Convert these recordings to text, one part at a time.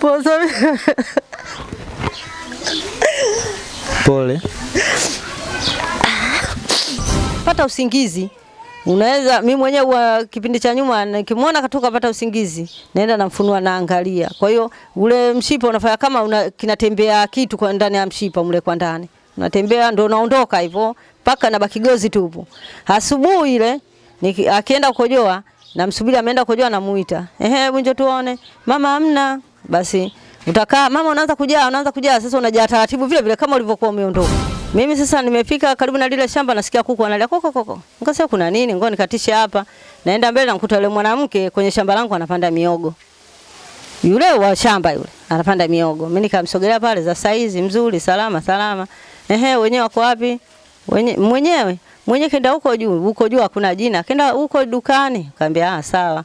Poza. Pole. Pata usingizi. Unaweza mimi mwenyewe wa kipindi cha nyuma nikimwona katoka pata usingizi, naenda namfunua naangalia. Kwa hiyo ule mshipa unafanya kama una, kinatembea kitu kwa ndani ya mshipa mle kwa ndani. Unatembea ndio unaondoka hivyo mpaka na baki gozi tupu. Asubuhi ile akienda kukojoa namsubiri ameenda kukojoa namuita. Ehe, njoo tuone. Mama hamna. Basi utakaa mama unaanza kujaa, unaanza kujaa sasa unajaa taratibu vile vile kama ulivyokuwa umeondoka. Mimi sasa nimefika karibu na lile shamba nasikia kuku analia koko koko. Nikasema kuna nini? Ngoja nikatishe hapa. Naenda mbele namkuta yule mwanamke kwenye shamba langu anapanda miogo. Yule wa shamba yule anapanda miogo. Mimi nikamsogelea pale za saizi mzuri salama salama. Ehe, wenyewe wako wapi? Wenye, mwenyewe mwenyewe kenda huko juu, huko juu hakuna jina. Kenda huko dukani. Kaambia ah sawa.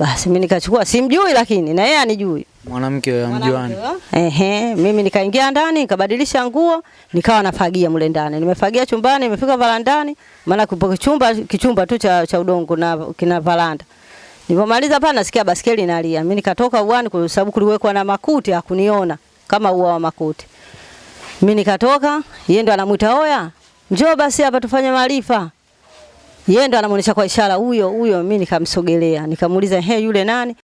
Basi mimi nikachukua simjui lakini na yeye anijui. Mwanamke wa mjuani. Ehe, mimi nikaingia ndani nikabadilisha nguo, nikawa nafagia mle ndani. Nimefagia chumbani, nimefika varandani, maana kupo chumba kichumba tu cha, cha udongo na kina varanda. Nilipomaliza pale nasikia baskeli inalia. Mimi nikatoka uani kwa sababu kuliwekwa na makuti hakuniona kama ua wa makuti. Mimi nikatoka, yeye ndo anamuita oya, njoo basi hapa tufanye maarifa. Yeye ndo anamuonesha kwa ishara huyo huyo, mimi nikamsogelea, nikamuuliza he, yule nani?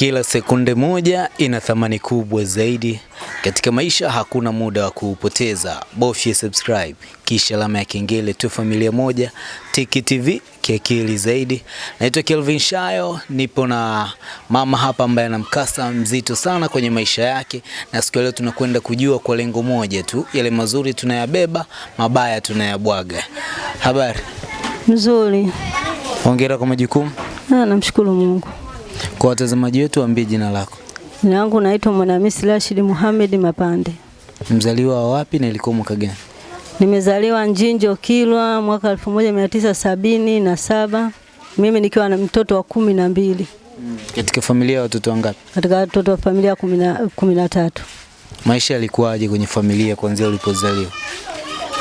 Kila sekunde moja ina thamani kubwa zaidi katika maisha. Hakuna muda wa kuupoteza, bofya subscribe kisha alama ya kengele tu. Familia moja Tiki TV kiakili zaidi. Naitwa Kelvin Shayo, nipo na mama hapa ambaye ana mkasa mzito sana kwenye maisha yake, na siku leo tunakwenda kujua kwa lengo moja tu, yale mazuri tunayabeba, mabaya tunayabwaga. Habari, Mzuri. hongera kwa majukumu. Ah, namshukuru Mungu. Kwa watazamaji wetu, waambie jina lako, Jina langu naitwa Mwanahamisi Rashid Muhammad Mapande. mzaliwa wa wapi na ilikuwa mwaka gani? Nimezaliwa Njinjo Kilwa mwaka 1977 na saba. Mimi nikiwa na mtoto wa kumi na mbili Katika familia ya watoto wangapi? katika watoto wa familia kumi na tatu. Maisha yalikuwaje kwenye familia kuanzia ulipozaliwa?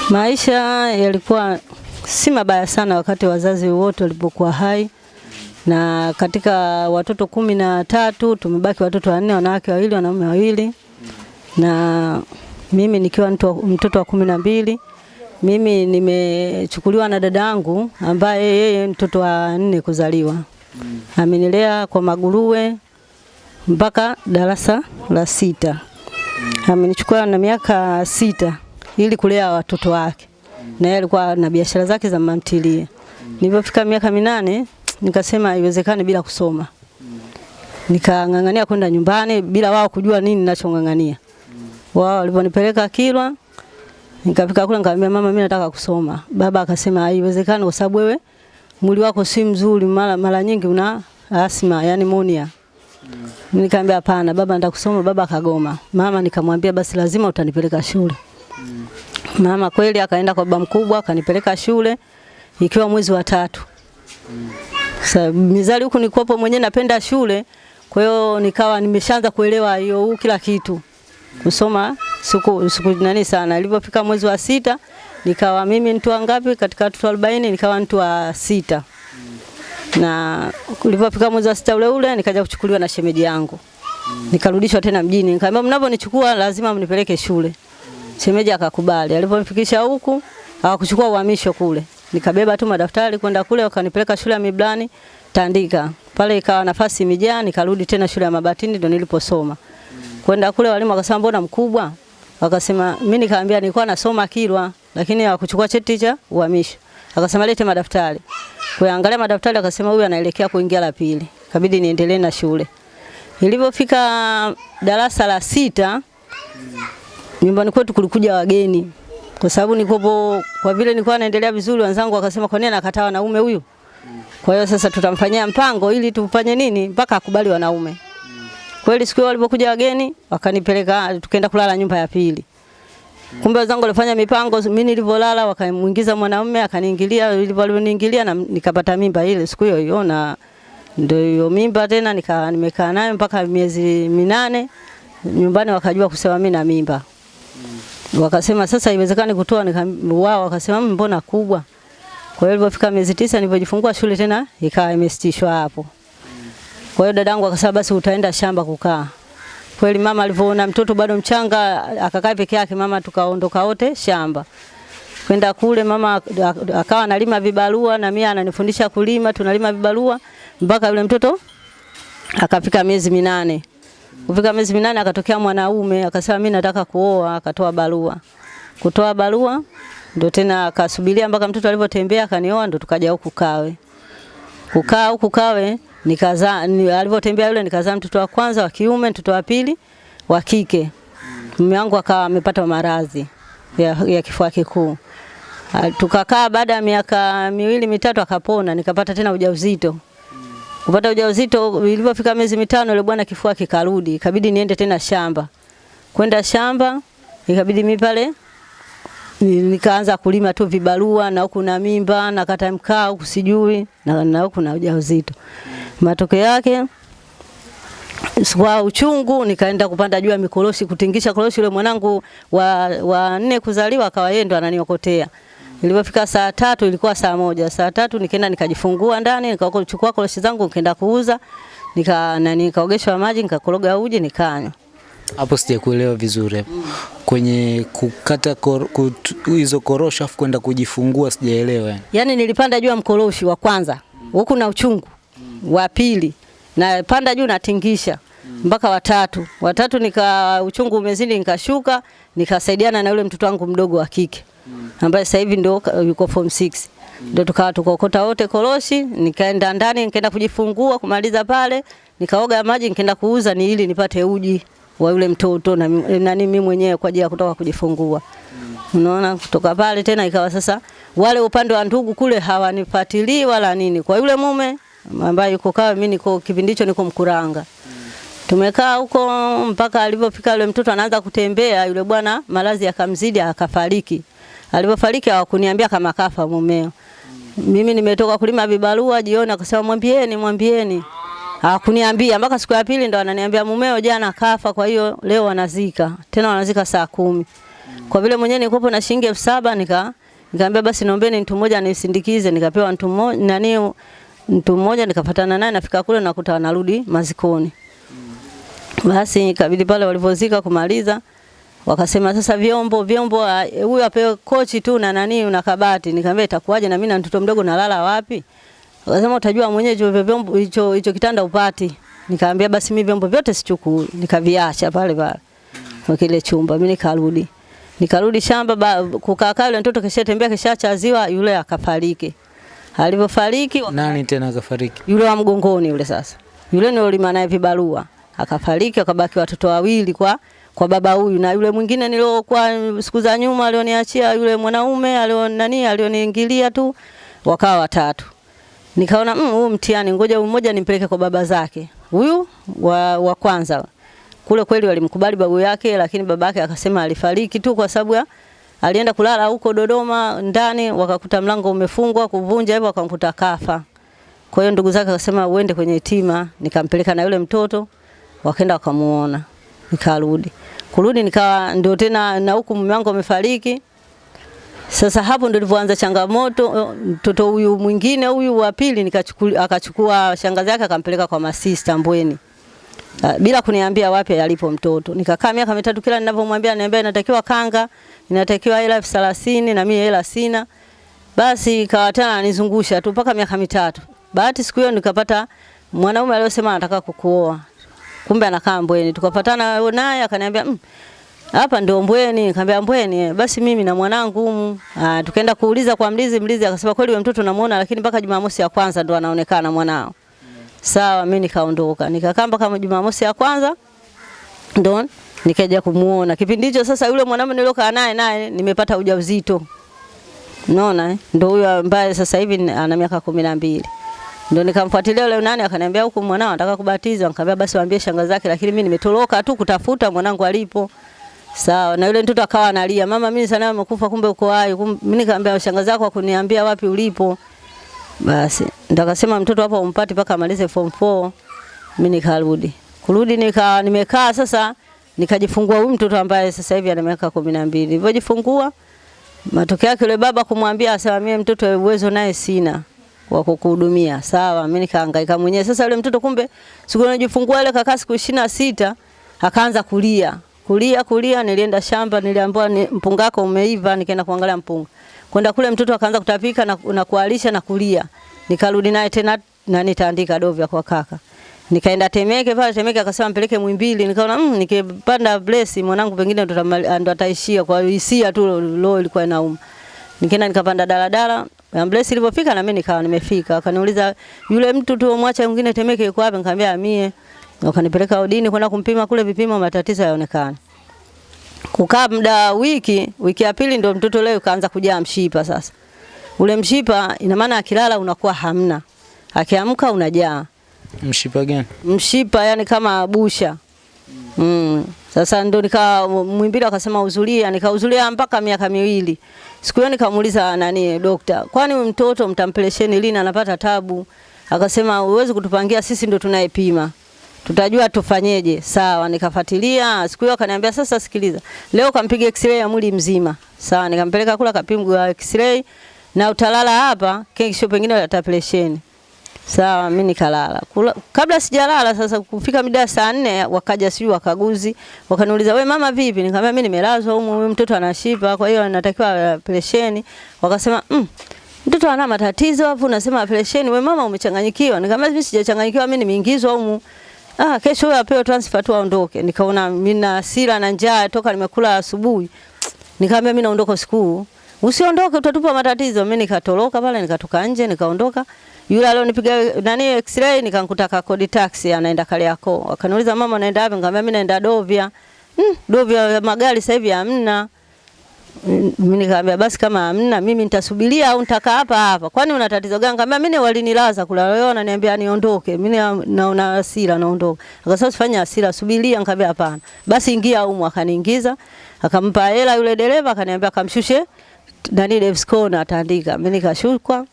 Maisha yalikuwa si mabaya sana wakati wazazi wote walipokuwa hai, na katika watoto kumi na tatu tumebaki watoto wanne, wanawake wawili, wanaume wawili, na mimi nikiwa mtoto wa kumi na mbili. Mimi nimechukuliwa na dada yangu ambaye yeye mtoto wa nne kuzaliwa, amenilea kwa maguruwe mpaka darasa la sita. Amenichukua na miaka sita ili kulea watoto wake, na yeye alikuwa na biashara zake za mantilie. Nilipofika miaka minane nikasema haiwezekani bila kusoma, nikang'ang'ania kwenda nyumbani bila wao kujua nini ninachong'ang'ania. Wao waliponipeleka Kilwa, nikafika kule nikamwambia mama, mimi nataka kusoma. Baba akasema haiwezekani kwa sababu wewe mwili wako si mzuri, mara mara nyingi una asma, yani monia. Nikamwambia hapana, baba nataka kusoma. Baba akagoma. Mama nikamwambia basi lazima utanipeleka shule. Mama kweli akaenda kwa baba mkubwa akanipeleka shule ikiwa mwezi wa tatu. Sasa mizali huku nikopo mwenyewe napenda shule, kwa hiyo nikawa nimeshaanza kuelewa hiyo kila kitu. Kusoma siku siku nani sana. Ilipofika mwezi wa sita nikawa mimi mtu wangapi katika watoto 40 nikawa mtu wa sita na ulipofika mwezi wa sita ule ule nikaja kuchukuliwa na shemeji yangu nikarudishwa tena mjini. Nikamwambia mnaponichukua lazima mnipeleke shule. Shemeji akakubali. Aliponifikisha huku akakuchukua uhamisho kule. Nikabeba tu madaftari kwenda kule wakanipeleka shule ya Miblani Tandika. Pale ikawa nafasi imejaa nikarudi tena shule ya Mabatini ndo niliposoma. Kwenda kule walimu wakasema mbona mkubwa? Wakasema mimi nikaambia nilikuwa nasoma Kilwa lakini hawakuchukua cheti cha uhamisho. Akasema lete madaftari. Kuangalia madaftari akasema huyu anaelekea kuingia la pili. Kabidi niendelee na shule. Nilipofika darasa la sita nyumbani kwetu kulikuja wageni. Kwa sababu nikopo kwa vile nilikuwa naendelea vizuri wenzangu wakasema kwa nini anakataa wanaume huyu? Kwa hiyo sasa tutamfanyia mpango ili tufanye nini mpaka akubali wanaume. Kweli siku walipokuja wageni wakanipeleka tukaenda kulala nyumba ya pili. Kumbe wenzangu walifanya mipango, mimi nilivyolala wakamuingiza mwanaume akaniingilia, walivyoniingilia na nikapata mimba ile siku hiyo hiyo, na ndio hiyo mimba tena nika nimekaa nayo mpaka miezi minane. Nyumbani wakajua kusema mimi na mimba. Wakasema sasa haiwezekani kutoa, wao wakasema "Mm, mbona kubwa. Kwa hiyo ilipofika miezi tisa nilipojifungua shule tena ikawa imesitishwa hapo. Kwa hiyo dadangu akasema basi utaenda shamba kukaa. Kweli mama alivyoona mtoto bado mchanga akakaa peke yake, mama tukaondoka wote shamba. Kwenda kule mama akawa analima vibarua na mimi ananifundisha kulima, tunalima vibarua mpaka yule mtoto akafika miezi minane. Kufika miezi minane akatokea mwanaume akasema mimi nataka kuoa, akatoa barua. Kutoa barua ndio tena akasubiria mpaka mtoto alivyotembea akanioa, ndio tukaja huku Kawe. Kukaa huku Kawe nikazaa, ni, alivyotembea yule nikazaa mtoto wa kwanza wa kiume, mtoto wa pili wa kike. Mume wangu akawa amepata maradhi ya, ya kifua kikuu. Tukakaa baada ya miaka miwili mitatu akapona, nikapata tena ujauzito. Kupata ujauzito ilivyofika miezi mitano ile bwana kifua kikarudi, ikabidi niende tena shamba. Kwenda shamba ikabidi mimi pale nikaanza kulima tu vibarua na huku na mimba na kata mkaa huku sijui na, na huku na ujauzito. Matokeo yake kwa uchungu nikaenda kupanda juu ya mikoroshi kutingisha koroshi. Yule mwanangu wa, wa nne kuzaliwa akawa yeye ndo ananiokotea. Ilipofika saa tatu ilikuwa saa moja. Saa tatu nikaenda nikajifungua ndani nikachukua koroshi zangu nikaenda kuuza nika nani nikaogeshwa maji nikakoroga uji nikanywa. Hapo sijakuelewa vizuri Mm. Kwenye kukata kor, kut, hizo korosho afu kwenda kujifungua sijaelewa yani. Yaani nilipanda juu ya mkoroshi wa kwanza huku na uchungu wa pili na panda juu natingisha mpaka watatu. Watatu nika uchungu umezidi nikashuka nikasaidiana na yule mtoto wangu mdogo wa kike ambaye sasa hivi ndio yuko form 6. Ndio tukawa tukokota wote koroshi, nikaenda ndani nikaenda kujifungua kumaliza pale, nikaoga maji nikaenda kuuza ni ili nipate uji wa yule mtoto na nani mimi mwenyewe kwa ajili ya kutoka kujifungua. Unaona, kutoka pale tena ikawa sasa wale upande wa ndugu kule hawanifuatilii wala nini. Kwa yule mume ambaye yuko Kawe, mimi niko kipindi hicho niko Mkuranga. Tumekaa huko mpaka alivyofika yule mtoto anaanza kutembea, yule bwana malazi akamzidi akafariki. Alipofariki hawakuniambia kama kafa mumeo. Mimi nimetoka kulima vibarua jioni, akasema mwambieni, mwambieni. Hawakuniambia mpaka siku ya pili ndo ananiambia mumeo jana kafa, kwa hiyo leo wanazika. Tena wanazika saa kumi. Kwa vile mwenyewe nilikuwa na shilingi elfu saba nika nikamwambia basi naombeni mtu mmoja anisindikize, nikapewa mtu mmoja nani mtu mmoja nikafatana naye nafika kule nakuta wanarudi mazikoni. Basi ikabidi pale walivyozika kumaliza wakasema sasa vyombo vyombo huyu apewe kochi tu na nani na kabati. Nikamwambia itakuwaje na mimi na mtoto mdogo nalala wapi? Wakasema utajua mwenyewe hicho vyombo hicho hicho kitanda upati. Nikamwambia basi mimi vyombo vyote sichukui, nikaviacha pale pale kwa kile chumba. Mimi nikarudi. Nikarudi shamba ba- kukaa kaa yule mtoto kishatembea kishachaziwa yule akafariki. Alivyofariki Nani tena akafariki? yule wa mgongoni yule sasa. Yule ndio lima naye vibarua. Akafariki akabaki watoto wawili kwa kwa baba huyu na yule mwingine niliokuwa siku za nyuma alioniachia yule mwanaume alio nani alioniingilia tu wakawa watatu. Nikaona mm, huu mtihani ngoja mmoja nimpeleke kwa baba zake. Huyu wa, wa kwanza kule kweli walimkubali babu yake, lakini baba yake akasema alifariki tu kwa sababu ya alienda kulala huko Dodoma ndani, wakakuta mlango umefungwa, kuvunja hivyo wakamkuta kafa. Kwa hiyo ndugu zake akasema uende kwenye yatima, nikampeleka na yule mtoto, wakaenda wakamuona, nikarudi. Kurudi nikawa ndio tena na huku mume wangu amefariki. Sasa hapo ndio nilipoanza changamoto. Mtoto huyu mwingine huyu wa pili nikachukua, akachukua shangazi yake akampeleka kwa masista Mbweni. Ah, bila kuniambia wapi alipo mtoto. Nikakaa miaka mitatu, kila ninavyomwambia ananiambia inatakiwa kanga, inatakiwa hela elfu thelathini na mimi hela sina. Basi ikawa tena ananizungusha tu mpaka miaka mitatu. Bahati siku hiyo nikapata mwanaume aliyosema anataka kukuoa. Kumbe anakaa Mbweni. Tukapatana naye akaniambia mm, hapa ndio Mbweni. Nikamwambia Mbweni, basi mimi na mwanangu humu. Ah, tukaenda kuuliza kwa mlizi, mlizi akasema kweli wewe mtoto namuona, lakini mpaka Jumamosi ya kwanza ndo anaonekana mwanao. Sawa, mimi nikaondoka. Nikakaa mpaka Jumamosi ya kwanza ndo nikaja kumuona. Kipindi hicho sasa yule mwanamume niliokaa naye naye nimepata ujauzito. Unaona eh? Ndio huyo ambaye sasa hivi ana miaka kumi na mbili. Ndio nikamfuatilia yule nani akaniambia huku mwanao anataka kubatizwa. Nikamwambia basi waambie shangazi zake, lakini mimi nimetoroka tu kutafuta mwanangu alipo. Sawa, na yule mtoto akawa analia, mama mimi sana amekufa kumbe uko hai. Mimi nikamwambia shangazi yako akuniambia wapi ulipo. Basi ndo akasema mtoto hapo umpati mpaka amalize form 4. Mimi nikarudi. Kurudi nika nimekaa sasa nikajifungua huyu mtoto ambaye sasa hivi ana miaka kumi na mbili. Nilipojifungua Matokeo yake yule baba kumwambia asema mtoto uwezo naye sina wa kukuhudumia. Sawa, mimi nikahangaika mwenyewe. Sasa yule mtoto kumbe siku najifungua ile kakaa siku ishirini na sita akaanza kulia. Kulia kulia nilienda shamba niliambiwa ni mpunga wako umeiva nikaenda kuangalia mpunga. Kwenda kule mtoto akaanza kutapika na, na kualisha na kulia. Nikarudi naye tena na nitaandika dovya kwa kaka. Nikaenda Temeke pale Temeke akasema mpeleke Mwimbili. Nikaona mm, nikipanda Blessi mwanangu pengine ndo ataishia kwa hisia tu roho ilikuwa inauma. Nikaenda nikapanda daladala. Ambulance ilipofika na mimi nikawa nimefika. Akaniuliza yule mtu tu mwacha mwingine Temeke yuko wapi? Nikamwambia mie. Wakanipeleka udini kwenda kumpima kule vipimo matatizo yaonekana. Kukaa muda wiki, wiki ya pili ndio mtoto leo kaanza kujaa mshipa sasa. Ule mshipa ina maana akilala unakuwa hamna. Akiamka unajaa. Mshipa gani? Mshipa yani kama busha. Mm. Sasa ndo nika Mwimbili akasema uzulia, nikauzulia mpaka miaka miwili. Siku hiyo nikamuuliza nani dokta, kwani mtoto mtampelesheni lini anapata tabu? Akasema uwezi kutupangia sisi ndo tunayepima. Tutajua tufanyeje. Sawa, nikafuatilia. Siku hiyo akaniambia sasa sikiliza. Leo kampiga x-ray ya mwili mzima. Sawa, nikampeleka kula kapimwa x-ray na utalala hapa, kesho pengine atapelesheni. Sawa, mimi nikalala. Kabla sijalala sasa kufika mida saa nne wakaja sijui wakaguzi, wakaniuliza we mama vipi? Nikamwambia mimi nimelazwa humu, huyu mtoto anashiba, kwa hiyo anatakiwa operesheni. Wakasema mm, mtoto ana matatizo hapo, unasema operesheni. we mama umechanganyikiwa. Nikamwambia mimi sijachanganyikiwa, mimi nimeingizwa humu. Ah, kesho huyo apewe transfer tu aondoke. Nikaona mimi na hasira na njaa toka nimekula asubuhi. Nikamwambia mimi naondoka usiku. Usiondoke utatupa matatizo. Mimi nikatoroka pale nikatoka nje nikaondoka. Yule alionipiga nani x-ray nikamkuta ka kodi taxi anaenda Kariakoo. Akaniuliza mama naenda wapi? Nikamwambia mimi naenda Dovya. Hmm, Dovya ya magari sasa hivi hamna. Mimi nikamwambia basi kama hamna mimi nitasubiria au nitakaa hapa hapa. Kwani una tatizo gani? Nikamwambia mimi walinilaza kula leo ananiambia niondoke. Mimi na- naona hasira naondoka. Akasema usifanye hasira, subiria. Nikamwambia hapana. Basi ingia humu akaniingiza. Akampa hela yule dereva akaniambia akamshushe nani Davis Corner ataandika. Mimi nikashukwa.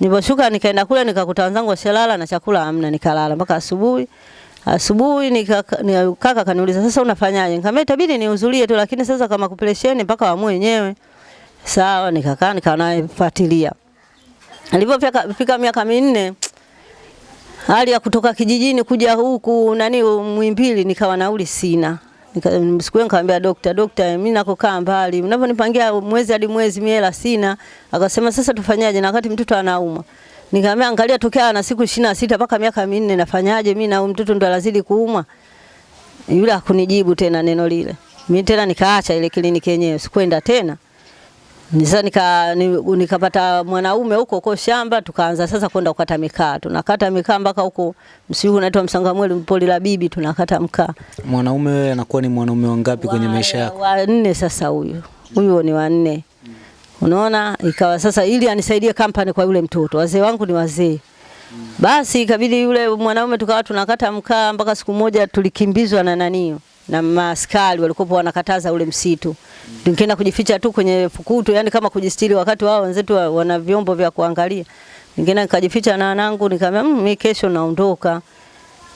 Niliposhuka nikaenda kule nikakuta wenzangu washalala na chakula hamna, nikalala mpaka asubuhi. Asubuhi nikaka- ni- kaka kaniuliza sasa unafanyaje? Nikamwambia itabidi nihudhurie tu, lakini sasa kama kupelesheni mpaka waamue wenyewe. Sawa, nikakaa nikawa nafuatilia. Alipofika fika miaka minne hali ya kutoka kijijini kuja huku nani Mwimbili nikawa nauli sina. Nika, siku nikamwambia dokta, dokta, mimi nakokaa mbali, mnavyonipangia mwezi hadi mwezi mimi hela sina. Akasema sasa tufanyaje, na wakati mtoto anauma. Nikamwambia angalia, tokea na siku ishirini na sita mpaka miaka minne nafanyaje mimi na mtoto ndo anazidi kuuma. Yule hakunijibu tena neno lile. Mimi tena nikaacha ile kliniki yenyewe, sikwenda tena. Sasa nika nikapata mwanaume huko huko shamba, tukaanza sasa kwenda kukata mikaa. Tunakata mikaa mpaka huko msiu unaitwa Msangamweli poli la bibi, tunakata mkaa. Mwanaume wewe anakuwa ni mwanaume wangapi wa, kwenye maisha yako? Wa nne sasa huyu. Huyu ni wa nne. Unaona, ikawa sasa ili anisaidie kampani kwa yule mtoto. Wazee wangu ni wazee. Basi ikabidi yule mwanaume tukawa tunakata mkaa mpaka siku moja tulikimbizwa na nanio na maaskari walikuwa wanakataza ule msitu. Tukienda kujificha tu kwenye fukutu, yani kama kujistiri wakati wao wenzetu wa- wana vyombo vya kuangalia. Ningeenda nikajificha na wanangu nikamwambia mmm, mimi kesho naondoka.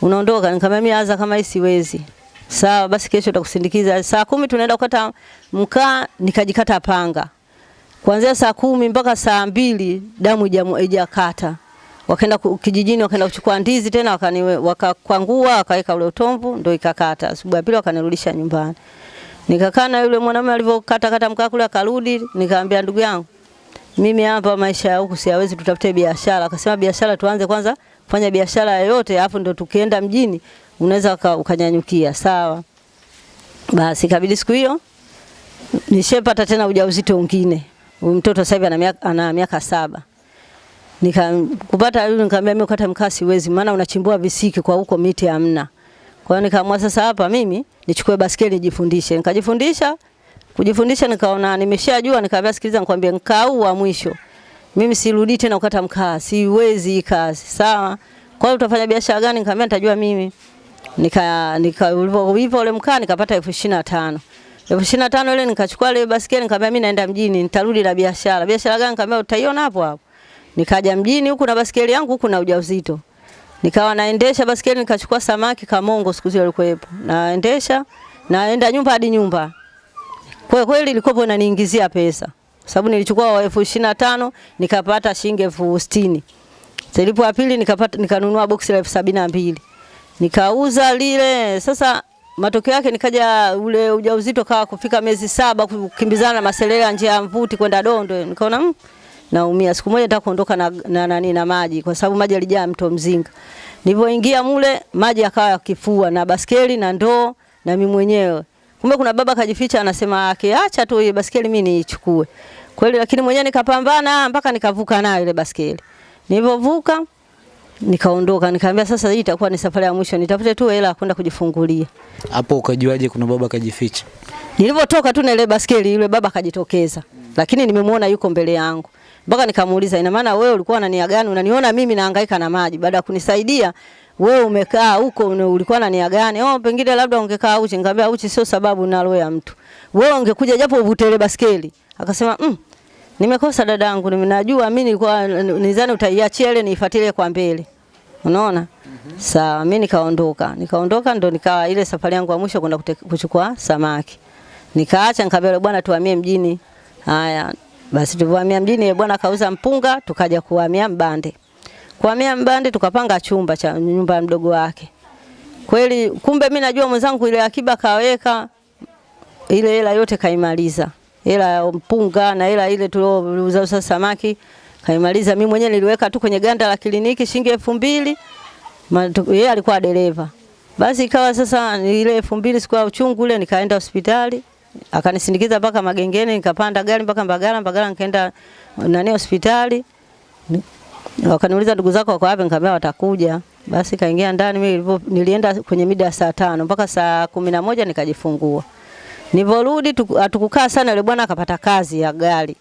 Unaondoka? Nikamwambia mimi aza kama hii siwezi. Sawa basi kesho tutakusindikiza. Saa kumi tunaenda kukata mkaa nikajikata panga. Kuanzia saa kumi mpaka saa mbili damu ijakata haijakata. Wakaenda kijijini wakaenda kuchukua ndizi tena wakani wakakwangua wakaweka ule utomvu ndio ikakata. Asubuhi ya pili wakanirudisha nyumbani. Nikakaa na yule mwanamume alivyokata kata mkaa kule akarudi, nikamwambia ndugu yangu mimi hapa maisha ya huku siwezi, tutafute biashara. Akasema biashara tuanze kwanza kufanya biashara yoyote, afu ndo tukienda mjini unaweza ukanyanyukia. Sawa. Basi kabidi siku hiyo nishepata tena ujauzito mwingine. Huyu mtoto sasa hivi ana miaka ana miaka saba. Nika kupata yule nikamwambia mimi kata mkaa siwezi maana unachimbua visiki kwa huko miti hamna. Kwa hiyo nikaamua sasa hapa mimi nichukue baskeli nijifundishe. Nikajifundisha kujifundisha nikaona nimeshajua nikaambia sikiliza nikwambie mkaa wa mwisho. Mimi sirudi tena kukata mkaa, siwezi kazi. Sawa? Kwa hiyo utafanya biashara gani? Nikamwambia nitajua mimi. Nika nika ulipo ule mkaa nikapata elfu ishirini na tano. Elfu ishirini na tano ile nikachukua ile baskeli nikamwambia mimi naenda mjini, nitarudi na biashara. Biashara gani? Nikamwambia utaiona hapo hapo. Nikaja mjini huku na basikeli yangu huku na ujauzito. Nikawa naendesha basikeli nikachukua samaki kamongo siku zile alikuwepo. Naendesha naenda nyumba hadi nyumba. Kwa kweli ilikuwa inaniingizia pesa. sababu nilichukua elfu ishirini na tano nikapata shilingi elfu sitini. Silipo ya pili nikapata nikanunua boksi la elfu sabini na mbili nikauza lile. Sasa matokeo yake nikaja ule ujauzito kawa kufika miezi saba, kukimbizana na maselele njia ya mvuti kwenda Dondo, nikaona mm, naumia. Siku moja nataka kuondoka na na, na, na, na maji kwa sababu maji yalijaa mto Mzinga. Nilipoingia mule maji yakawa yakifua na baskeli na ndoo na mimi mwenyewe. Kumbe kuna baba kajificha anasema akiacha tu ile baskeli mimi niichukue. Kweli lakini mwenyewe nikapambana mpaka nikavuka nayo ile baskeli. Nilipovuka nikaondoka nikaambia sasa hii itakuwa ni safari ya mwisho nitafute tu hela kwenda kujifungulia. Hapo ukajuaje kuna baba kajificha? Nilipotoka tu na ile baskeli yule baba akajitokeza. Lakini nimemwona yuko mbele yangu. Mpaka nikamuuliza ina maana wewe ulikuwa na nia gani? Unaniona mimi nahangaika na maji baada ya kunisaidia wewe umekaa huko ulikuwa na nia gani? Oh, pengine labda ungekaa uchi. Nikamwambia uchi sio sababu na roho ya mtu. Wewe ungekuja japo uvutele baskeli. Akasema mm, nimekosa dadangu, ninajua mimi nilikuwa nizani utaiachia ile niifuatilie kwa mbele. Unaona? Mm -hmm. Sawa, mimi nikaondoka. Nikaondoka ndo nikawa ile safari yangu ya mwisho kwenda kuchukua samaki. Nikaacha nikamwambia bwana tuhamie mjini. Haya, basi tulivyohamia mjini bwana kauza mpunga, tukaja kuhamia Mbande. Kuhamia Mbande tukapanga chumba cha nyumba ya mdogo wake. Kweli kumbe mimi najua mwenzangu ile akiba kaweka ile hela yote kaimaliza. Hela ya mpunga na hela ile tuliouza samaki kaimaliza. Mimi mwenyewe niliweka tu kwenye ganda la kliniki shilingi elfu mbili. Yeye alikuwa dereva. Basi ikawa sasa ile elfu mbili siku ya uchungu ule nikaenda hospitali. Akanisindikiza mpaka Magengeni nikapanda gari mpaka Mbagala, Mbagala nikaenda nani hospitali. Wakaniuliza ndugu zako wako wapi? Nikamwambia watakuja. Basi kaingia ndani mimi nilienda kwenye mida saa tano mpaka saa kumi na moja nikajifungua. Niliporudi hatukukaa sana, yule bwana akapata kazi ya gari.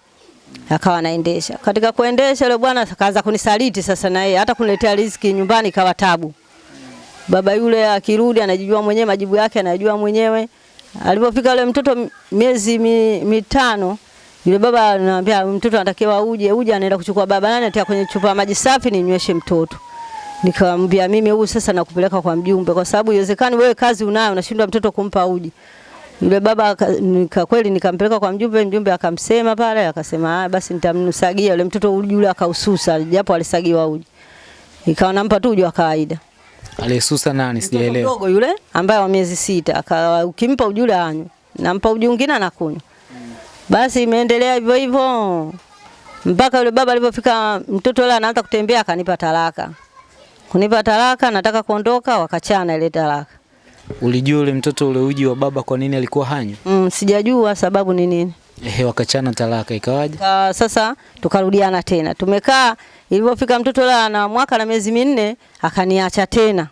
Akawa anaendesha. Katika kuendesha yule bwana akaanza kunisaliti sasa na yeye hata kuniletea riziki nyumbani ikawa tabu. Baba yule akirudi anajijua mwenyewe majibu yake anajua mwenyewe. Alipofika yule mtoto miezi mi, mitano yule baba anamwambia mtoto anatakiwa uje, uje anaenda kuchukua baba nani atia kwenye chupa ya maji safi ninyweshe mtoto. Nikamwambia mimi huyu sasa nakupeleka kwa mjumbe kwa sababu iwezekani wewe kazi unayo unashindwa mtoto kumpa uji. Yule baba nika kweli nikampeleka kwa mjumbe, mjumbe akamsema pale akasema ah, basi nitamnusagia yule mtoto uji ule akaususa japo alisagiwa uji. Ikawa nampa tu uji wa kawaida. Aliyesusa nani sijaelewa. Mdogo yule ambaye wa miezi sita akawa ukimpa uji anywe. Nampa uji mwingine anakunywa. Basi imeendelea hivyo hivyo mpaka yule baba alipofika, mtoto yule anaanza kutembea, akanipa talaka. Kunipa talaka, nataka kuondoka, wakachana ile talaka. Ulijua yule mtoto ule uji wa baba kwa nini alikuwa hanywa? Mm, sijajua sababu ni nini. Ehe, wakachana talaka ikawaje? Ka, sasa tukarudiana tena. Tumekaa ilipofika mtoto la na mwaka na miezi minne akaniacha tena.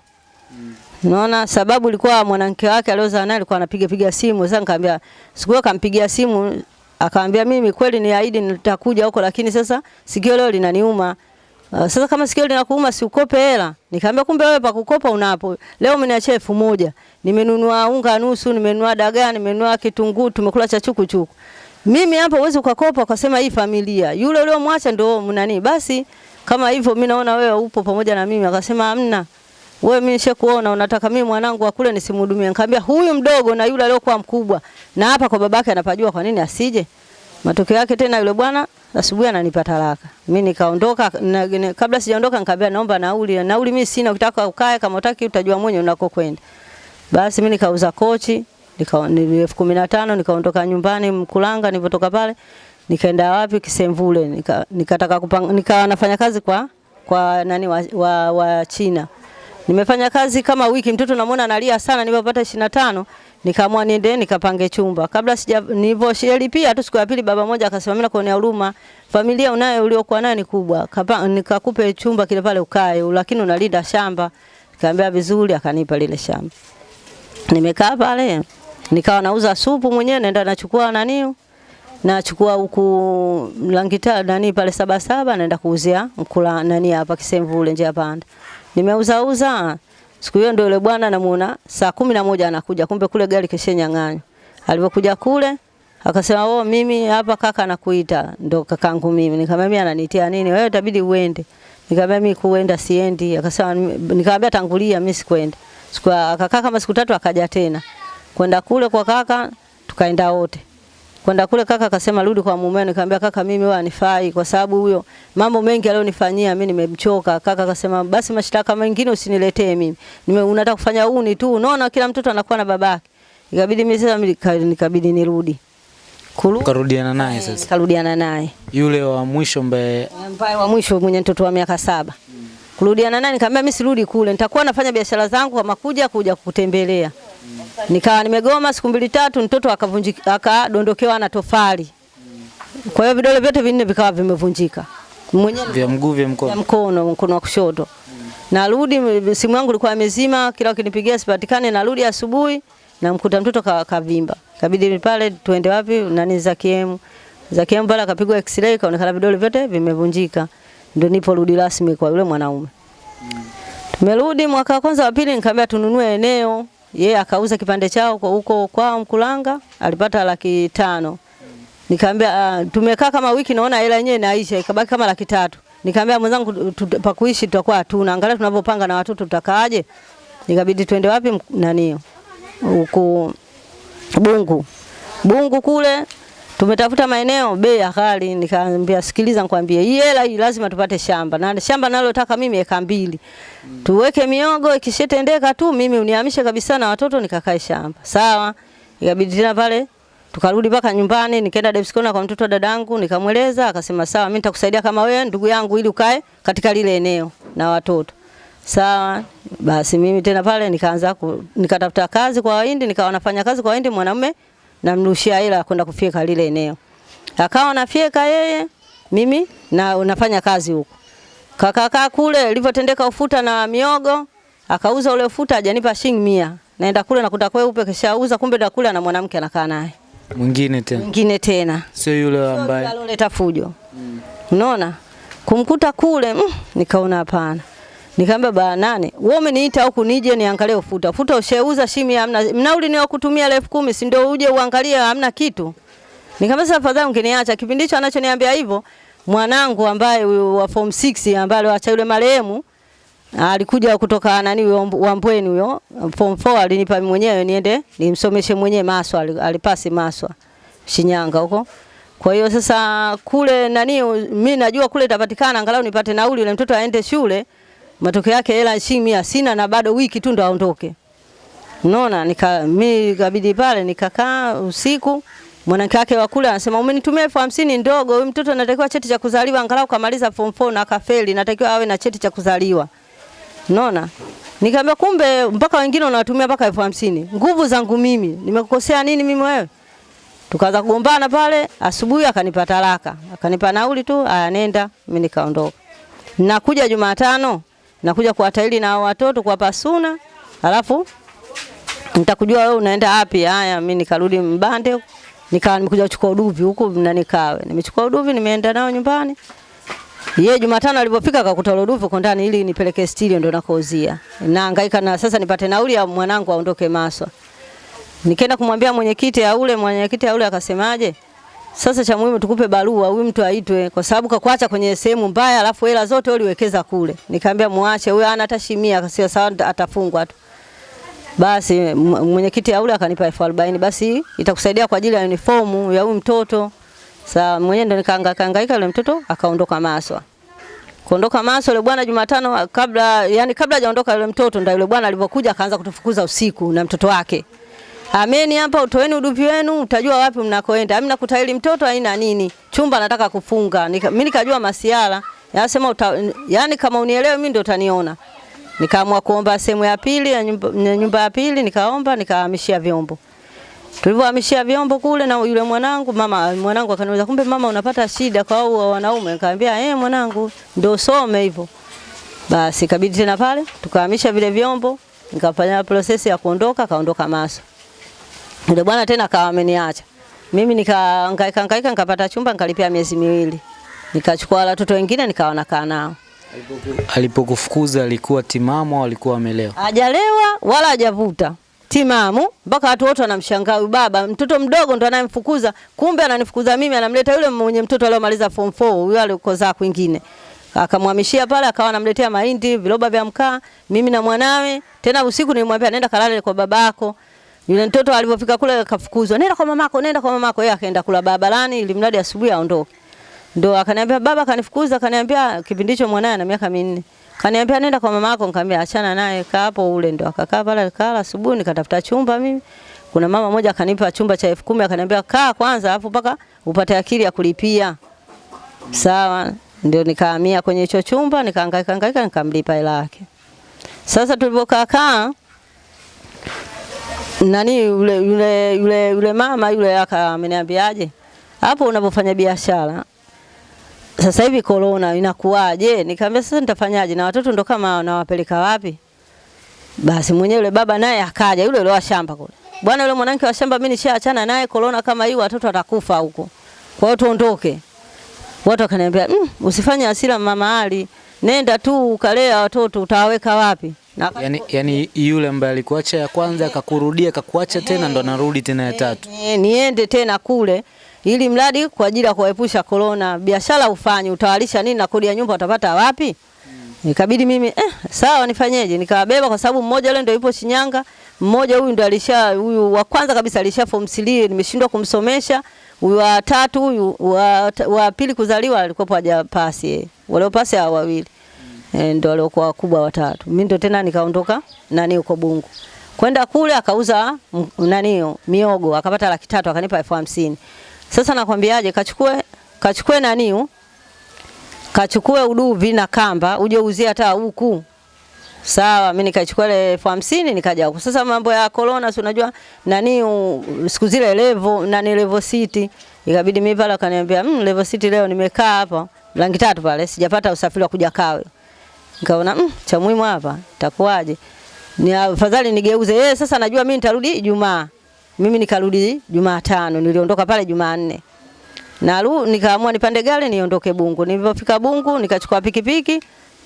Unaona sababu ilikuwa mwanamke wake aliozaa naye alikuwa anapiga piga simu. Sasa nikamwambia siku hiyo kampigia simu akaambia mimi kweli ni ahidi nitakuja huko lakini sasa sikio leo linaniuma. Uh, sasa kama sikio linakuuma si ukope hela. Nikamwambia kumbe wewe pa kukopa unapo. Leo umeniachia elfu moja. Nimenunua unga nusu, nimenunua dagaa, nimenunua kitunguu, tumekula cha chuku chuku. Mimi hapa uwezi ukakopa ukasema hii familia. Yule uliomwacha ndio mnani. Basi kama hivyo mimi naona wewe upo pamoja na mimi. Akasema hamna. Wewe mimi nishakuona unataka mimi mwanangu akule nisimhudumie. Nikamwambia huyu mdogo na yule aliyokuwa mkubwa na hapa kwa babake anapajua kwa nini asije. Matokeo yake tena yule bwana asubuhi ananipa talaka. Mimi nikaondoka na, kabla sijaondoka nikamwambia naomba nauli. Nauli mimi sina, ukitaka ukae kama utaki utajua mwenyewe unakokwenda. Basi mimi nikauza kochi, nika ni elfu kumi na tano nikaondoka nyumbani Mkulanga nilipotoka pale nikaenda wapi Kisemvule nika, nikataka kupanga nikawa nafanya kazi kwa kwa nani wa, wa, wa China. Nimefanya kazi kama wiki, mtoto namuona analia sana, nilipopata 25 nikaamua niende nikapange chumba. Kabla sija nilivyolipia tu siku ya pili, baba mmoja akasema mimi nakuonea huruma, familia unayo uliokuwa nayo ni kubwa, nikakupe chumba kile pale ukae, lakini unalinda shamba. Nikamwambia vizuri, akanipa lile shamba. Nimekaa pale nikawa nauza supu mwenyewe, naenda nachukua nani nachukua huku Langita nani pale saba saba, naenda kuuzia mkula nani hapa Kisemvule njia panda nimeuza uza. Siku hiyo ndio yule bwana namuona saa kumi na moja anakuja, kumbe kule gari keshenyang'anywa. Alipokuja kule akasema, "Oh, mimi hapa kaka anakuita." Ndo kakangu mimi. Nikamwambia mimi ananitia nini? Wewe itabidi uende. Nikamwambia mimi kuenda siendi. Akasema nikamwambia tangulia mimi sikwenda. Siku akakaa kama siku tatu akaja tena. Kwenda kule kwa kaka tukaenda wote. Kwenda kule kaka akasema rudi kwa mumeo, nikamwambia kaka, mimi wewe anifai kwa sababu huyo mambo mengi alionifanyia mimi nimemchoka. Kaka akasema basi mashtaka mengine usiniletee mimi. Nime unataka kufanya uni tu. Unaona kila mtoto anakuwa na babake. Ikabidi mimi sasa nikabidi nirudi. Kurudi Ukarudiana naye sasa. nikarudiana naye. Yule wa mwisho mbaye mbaye wa mwisho mwenye mtoto wa miaka saba. Kurudiana naye nikamwambia mimi sirudi kule. Nitakuwa nafanya biashara zangu kama kuja kuja kukutembelea. Nikawa nimegoma siku mbili tatu, mtoto akavunjika akadondokewa na tofali. Kwa hiyo vidole vyote vinne vikawa vimevunjika. Mwenyewe vya mguu vya ya mkono. mkono mkono wa kushoto. Narudi simu yangu ilikuwa imezima, kila ukinipigia sipatikane, narudi asubuhi namkuta mtoto ka- kavimba. Kabidi pale tuende wapi nani za kiemu. Za kiemu pale akapigwa x-ray kaonekana vidole vyote vimevunjika. Ndio nipo rudi rasmi kwa yule mwanaume. Tumerudi mwaka wa kwanza wa pili nikamwambia tununue eneo. Yeye akauza kipande chao huko kwao Mkulanga, alipata laki tano. Nikamwambia uh, tumekaa kama wiki naona hela yenyewe inaisha, ikabaki kama laki tatu. Nikamwambia mwenzangu pa kuishi tutakuwa hatuna, angalia tunavyopanga na watoto tutakaaje. Nikabidi twende wapi nani huko Bungu. Bungu kule tumetafuta maeneo bei ya ghali, nikaambia sikiliza, nikwambie hii hela hii lazima tupate shamba na shamba nalotaka mimi eka mbili mm. tuweke miogo, ikishetendeka tu mimi unihamishe kabisa na watoto nikakae shamba. Sawa, ikabidi tena pale tukarudi mpaka nyumbani, nikaenda Debskona kwa mtoto wa dadangu, nikamweleza, akasema sawa, mimi nitakusaidia kama wewe ndugu yangu, ili ukae katika lile eneo na watoto. Sawa, basi mimi tena pale nikaanza nikatafuta kazi kwa Wahindi, nikawa nafanya kazi kwa Wahindi, mwanamume namrushia hela kwenda kufyeka lile eneo. Akawa nafyeka yeye, mimi na nafanya kazi huko. Kakakaa kule ilivyotendeka ufuta na miogo, akauza ule ufuta ajanipa shilingi mia. Naenda kule nakuta kweupe kishauza, kumbe ndo kule ana mwanamke anakaa naye. Mwingine tena. Mwingine tena. Sio yule ambaye aloleta fujo. Unaona? Kumkuta kule mm, nikaona hapana. Nikamwambia baba nane, wewe umeniita huku nije niangalie ufuta. Futa usheuza shimi hamna. Mnauli ni kutumia elfu kumi si ndio uje uangalie hamna kitu. Nikamwambia sasa afadhali ungeniacha. Kipindi hicho anachoniambia hivyo, mwanangu ambaye wa form 6 ambaye aliacha yule marehemu alikuja kutoka nani wa Mbweni huyo form 4 alinipa mwenyewe niende nimsomeshe mwenyewe Maswa alipasi Maswa Shinyanga huko. Kwa hiyo sasa kule nani mimi najua kule itapatikana angalau nipate nauli yule mtoto aende shule. Matokeo yake hela shilingi mia sina na bado wiki tu ndo aondoke. Unaona nika mimi ikabidi pale nikakaa usiku mwanamke wake wa kule anasema umenitumia elfu hamsini ndogo, huyu mtoto anatakiwa cheti cha kuzaliwa angalau kamaliza form 4 na akafeli, natakiwa awe na cheti cha kuzaliwa. Unaona? Nikamwambia kumbe mpaka wengine wanatumia mpaka elfu hamsini. Nguvu zangu mimi, nimekukosea nini mimi wewe? Tukaanza kugombana pale, asubuhi akanipa talaka. Akanipa nauli tu, aya nenda, mimi nikaondoka. Nakuja Jumatano, nakuja kuwataili na watoto kuwapa suna, alafu nitakujua wewe unaenda wapi. Haya, mimi nikarudi Mbande, nikawa nimekuja kuchukua uduvi huku na nikawe. Nimechukua uduvi, nimeenda nao nyumbani. Ye Jumatano alipofika akakuta ule uduvi uko ndani ili nipeleke studio ndo nakouzia. Nahangaika na sasa nipate nauli ya mwanangu aondoke Maswa. Nikaenda kumwambia mwenyekiti ya ule, mwenyekiti ya ule akasemaje? Sasa cha muhimu tukupe barua huyu mtu aitwe kwa sababu kakuacha kwenye sehemu mbaya alafu hela zote uliwekeza kule. Nikamwambia muache huyo ana hata shimia sawa atafungwa tu. Basi mwenyekiti yule ule akanipa elfu arobaini basi itakusaidia kwa ajili ya uniformu ya huyu mtoto. Sasa mwenyewe ndo nikahangaika hangaika yule mtoto akaondoka Maswa. Kuondoka Maswa yule bwana Jumatano kabla yani kabla hajaondoka yule mtoto ndio yule bwana alipokuja akaanza kutufukuza usiku na mtoto wake. Ameni hapa utoeni udupi wenu utajua wapi mnakoenda. Mimi nakutaili mtoto haina nini. Chumba nataka kufunga. Mimi nikajua masiala. Yanasema uta, yani kama unielewe mimi ndio utaniona. Nikaamua kuomba sehemu ya pili ya nyumba, nyumba ya pili nikaomba nikahamishia vyombo. Tulivyohamishia vyombo kule na yule mwanangu mama mwanangu akaniuliza kumbe mama unapata shida kwa hao wanaume nikamwambia eh mwanangu ndio some hivyo. Basi kabidi tena pale tukahamisha vile vyombo nikafanya process ya kuondoka kaondoka Maso. Yule bwana tena akawa ameniacha. Mimi nikahangaika hangaika nikapata chumba nikalipia miezi miwili. Nikachukua watoto wengine nikawa nakaa nao. alipokufukuza alikuwa timamu au alikuwa amelewa? Hajalewa wala hajavuta. Timamu mpaka watu wote wanamshangaa huyu baba, mtoto mdogo ndo anayemfukuza, kumbe ananifukuza mimi, anamleta yule mwenye mtoto aliyomaliza form 4, huyo alikozaa kwingine. Akamhamishia pale, akawa anamletea mahindi, viroba vya mkaa, mimi na mwanawe. Tena usiku nilimwambia nenda kalale kwa babako. Yule mtoto alipofika kule akafukuzwa, nenda kwa mamako, nenda kwa mamako. Yeye akaenda kula barabarani ili mradi asubuhi aondoke. Ndo akaniambia baba kanifukuza, akaniambia kipindi hicho mwanae ana miaka minne. Kaniambia nenda kwa mamako, nikamwambia achana naye, kaa hapo ule. Ndo akakaa pale kala, asubuhi nikatafuta chumba mimi. Kuna mama moja akanipa chumba cha elfu kumi akaniambia kaa kwanza, alafu mpaka upate akili ya kulipia. Sawa, ndio nikahamia kwenye hicho chumba, nikahangaika hangaika, nikamlipa hela yake. Sasa tulipokaa kaa nani yule yule yule yule mama yule aka ameniambiaje, hapo unapofanya biashara sasa hivi corona inakuwaje? Nikamwambia sasa nitafanyaje, na watoto ndo kama nawapeleka wapi? Basi mwenyewe yule baba naye akaja, yule yule wa shamba kule, bwana, yule mwanamke wa shamba mimi nishaachana naye, corona kama hii watoto watakufa huko, kwa hiyo tuondoke. Watu wakaniambia mm, usifanye hasira mama Ali, nenda tu ukalea watoto, utawaweka wapi? Na Yani, yani yule ambaye alikuacha ya kwanza akakurudia akakuacha tena ndo anarudi tena ya tatu. Eh, niende tena kule ili mradi kwa ajili ya kuepusha korona. Biashara ufanye, utawalisha nini na kodi ya nyumba utapata wapi? Nikabidi mimi eh, sawa nifanyeje? Nikawabeba kwa sababu mmoja yule ndio yupo Shinyanga, mmoja huyu ndio alisha huyu wa kwanza kabisa alisha form 3 nimeshindwa kumsomesha. Huyu wa tatu huyu wa, wa pili kuzaliwa alikuwa hajapasi. eh. Wale pasi hao wawili. Eh, ndio waliokuwa wakubwa watatu. Mimi ndio tena nikaondoka nani huko Bungu. Kwenda kule akauza nani miogo akapata laki tatu akanipa elfu hamsini. Sasa nakwambiaje, kachukue kachukue nani kachukue uduvi na kamba uje uzie hata huku. Sawa, mimi nikachukua ile elfu hamsini nikaja huku. Sasa mambo ya corona, si unajua nani siku zile levo nani levo city, ikabidi mimi pale akaniambia mm, levo city leo nimekaa hapa rangi tatu pale, sijapata usafiri wa kuja Kawe. Nikaona mm, cha muhimu hapa itakuwaje? Ni afadhali nigeuze. Yeye sasa najua mimi nitarudi Ijumaa. Mimi nikarudi Jumatano, niliondoka pale Jumanne. Na nikaamua nipande gari niondoke Bungu. Nilipofika Bungu nikachukua pikipiki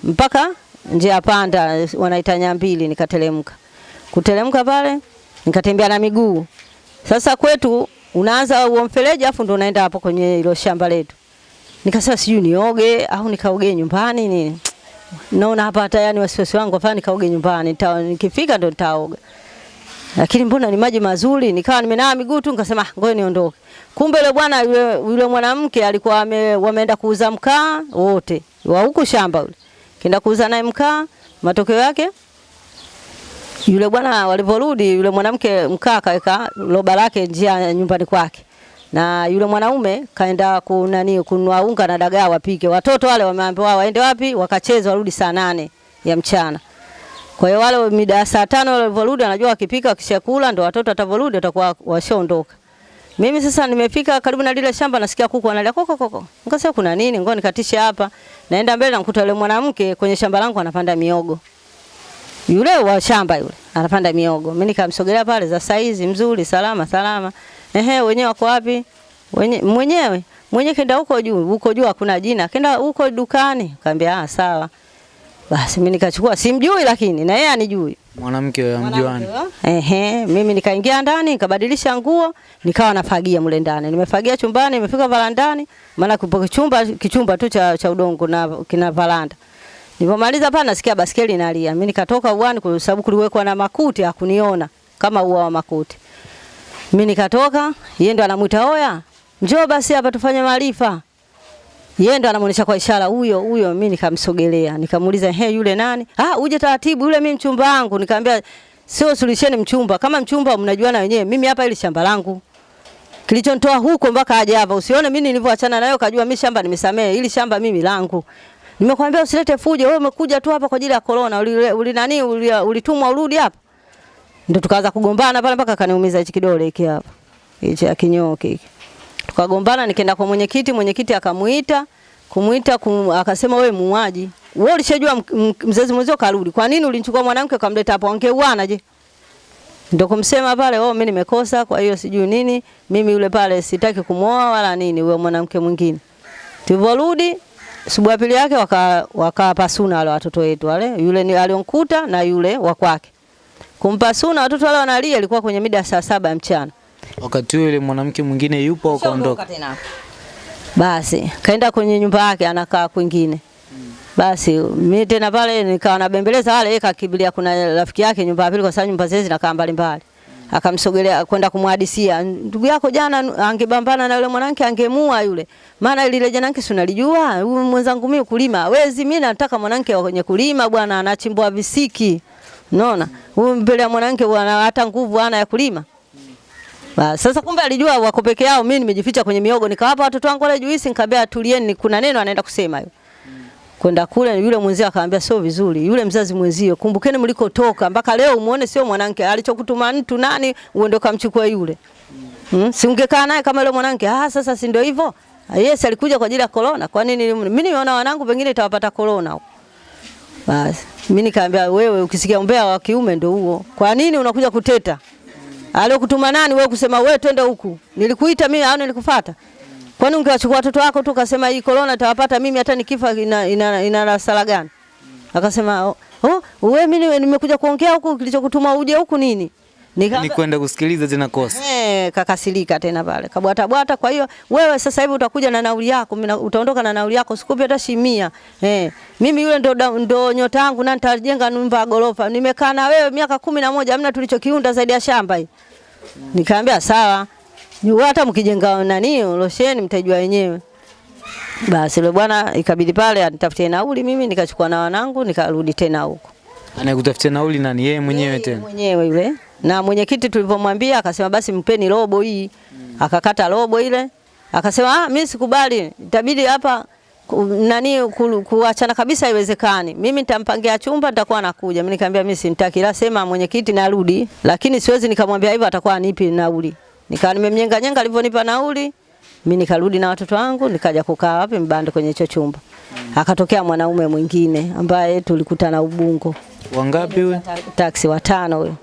mpaka njia panda wanaita Nyambili nikateremka. Kuteremka pale nikatembea na miguu. Sasa kwetu unaanza huo mfereji afu ndo unaenda hapo kwenye hilo shamba letu. Nikasema sijui nioge au nikaoge nyumbani nini. Naona hapa hata yani wasiwasi wangu hapa nikaoge nyumbani. Nikifika ndo nitaoga. Lakini mbona ni maji mazuri, nikawa nimenawa miguu tu nikasema "Ah, ngoja niondoke. Kumbe yule bwana yule, yule mwanamke alikuwa ame, wameenda kuuza mkaa wote wa huku shamba yule. Kenda kuuza naye mkaa, matokeo yake yule bwana waliporudi, yule mwanamke mkaa kaweka roba lake njia nyumbani kwake, na yule mwanaume kaenda kunani kununua unga na dagaa wapike. Watoto wale wameambiwa waende wapi, wakacheza warudi saa nane ya mchana. Kwa hiyo wale mida saa tano walivyorudi, anajua wakipika wakishakula ndo watoto watavorudi watakuwa washaondoka. Mimi sasa nimefika karibu na lile shamba, nasikia kuku analia koko koko. Nikasema kuna nini? Ngoja nikatishe hapa. Naenda mbele namkuta yule mwanamke kwenye shamba langu anapanda miogo. Yule wa shamba yule anapanda miogo. Mimi nikamsogelea pale za saizi mzuri, salama salama. Ehe, wenyewe wako wapi? Wenye, mwenyewe mwenye kenda huko juu, huko juu hakuna jina. Kenda huko dukani. Kaambia ah, sawa. Basi mimi nikachukua, simjui lakini na yeye anijui. Mwanamke wa mjuani. Ehe, mimi nikaingia ndani nikabadilisha nguo, nikawa nafagia mle ndani. Nimefagia chumbani, nimefika varandani, maana kupo kichumba kichumba tu cha, cha udongo na kina varanda. Nilipomaliza pale nasikia baskeli inalia. Mimi nikatoka uani kwa sababu kuliwekwa na makuti hakuniona kama ua wa makuti. Mimi nikatoka, yeye ndo anamuita oya, njoo basi hapa tufanye maarifa. Yeye ndo anamuonesha kwa ishara huyo huyo, mimi nikamsogelea, nikamuuliza he, yule nani? Ah, uje taratibu, yule mimi mchumba wangu. Nikamwambia sio sulisheni mchumba, kama mchumba mnajuana wenyewe, mimi hapa ili shamba langu. Kilichonitoa huko mpaka aje hapa, usione mimi nilivyoachana nayo kajua mimi shamba nimesamea, ili shamba mimi langu. Nimekwambia usilete fujo, wewe umekuja tu hapa kwa ajili ya corona, uli, uli nani uli- ulitumwa urudi hapa. Ndio tukaanza kugombana pale mpaka akaniumiza hichi kidole hiki hapa. Hichi ya kinyoke hiki. Tukagombana, nikaenda kwa mwenyekiti, mwenyekiti akamuita, kumuita kum, akasema wewe muuaji. Wewe ulishajua mzazi mwenzio karudi. Kwa nini ulinchukua mwanamke ukamleta hapo? Angeuana je? Ndio kumsema pale, oh mimi nimekosa, kwa hiyo sijui nini, mimi yule pale sitaki kumwoa wala nini, huyo mwanamke mwingine. Tulivorudi asubuhi ya pili yake waka wakapasuna wale watoto wetu wale, yule ni alionkuta na yule wa kwake. Kumpasuna watoto wale wanalia, ilikuwa kwenye mida ya saa saba ya mchana. Wakati huo yule mwanamke mwingine yupo au kaondoka? Basi kaenda kwenye nyumba yake anakaa kwingine. Basi mimi tena pale nikawa nabembeleza wale, yeye kakimbilia kuna rafiki yake nyumba ya pili, kwa sababu nyumba zile zinakaa mbali mbali. akamsogelea kwenda kumhadisia ndugu yako jana angebambana na yule mwanamke angemua yule, maana lile yake si unalijua, huyu mwenzangu mimi kulima hawezi, mimi nataka mwanamke wenye kulima bwana, anachimbwa visiki, unaona huyu mbele ya mwanamke hata nguvu ana ya kulima. Ba, sasa kumbe alijua wako peke yao, mimi nimejificha kwenye miogo, nikawapa watoto wangu wale juisi, nikamwambia tulieni, kuna neno anaenda kusema hiyo kwenda kule, yule mwenzio akamwambia sio vizuri. Yule mzazi mwenzio, kumbukeni mlikotoka, mpaka leo umuone sio mwanamke alichokutuma mtu nani, uende ukamchukua yule hmm? si ungekaa naye kama yule mwanamke? Ah, sasa si ndio hivyo? Yes, alikuja kwa ajili ya corona. Kwa nini mimi nimeona wanangu pengine itawapata corona huko. Basi mimi nikaambia wewe, ukisikia umbea wa kiume ndio huo. Kwa nini unakuja kuteta? Aliyokutuma nani wewe kusema wewe twende huku? Nilikuita mimi au nilikufuata? Kwani ungewachukua watoto wako tu ukasema hii corona itawapata mimi hata nikifa ina ina, ina sala gani? Akasema oh wewe mimi nimekuja kuongea huku kilichokutuma uje huku nini? Nika, ni kwenda kusikiliza tena kosa. Eh, kakasirika tena pale. Kabwata bwata kwa hiyo wewe sasa hivi utakuja na nauli yako, mimi utaondoka na nauli yako, sikupi hata shimia. Eh, mimi yule ndo ndo nyota yangu na nitajenga nyumba ya gorofa. Nimekaa na wewe miaka kumi na moja hamna tulichokiunda zaidi ya shamba hii. Nikamwambia sawa. Hata mkijenga nani losheni mtajua wenyewe. Basi yule bwana ikabidi pale anitafutie nauli, mimi nikachukua na wanangu nikarudi tena huko. Anayekutafutia nauli nani? Yeye mwenyewe tena. Mwenyewe yule. Na mwenyekiti tulivyomwambia akasema basi mpeni robo hii. Mm. Akakata robo ile. Akasema ah, mimi sikubali. Itabidi hapa nani ku, kuachana kabisa haiwezekani. Mimi nitampangia chumba nitakuwa nakuja. Mimi nikamwambia mimi simtaki. La sema mwenyekiti narudi, lakini siwezi nikamwambia hivyo atakuwa anipi nauli. Nikawa nimemnyenga nyenga alivyonipa nauli. Mimi nikarudi na watoto wangu nikaja kukaa wapi mbande kwenye hicho chumba. Akatokea mwanaume mwingine ambaye tulikutana Ubungo. Wangapi wewe? Taksi watano huyo.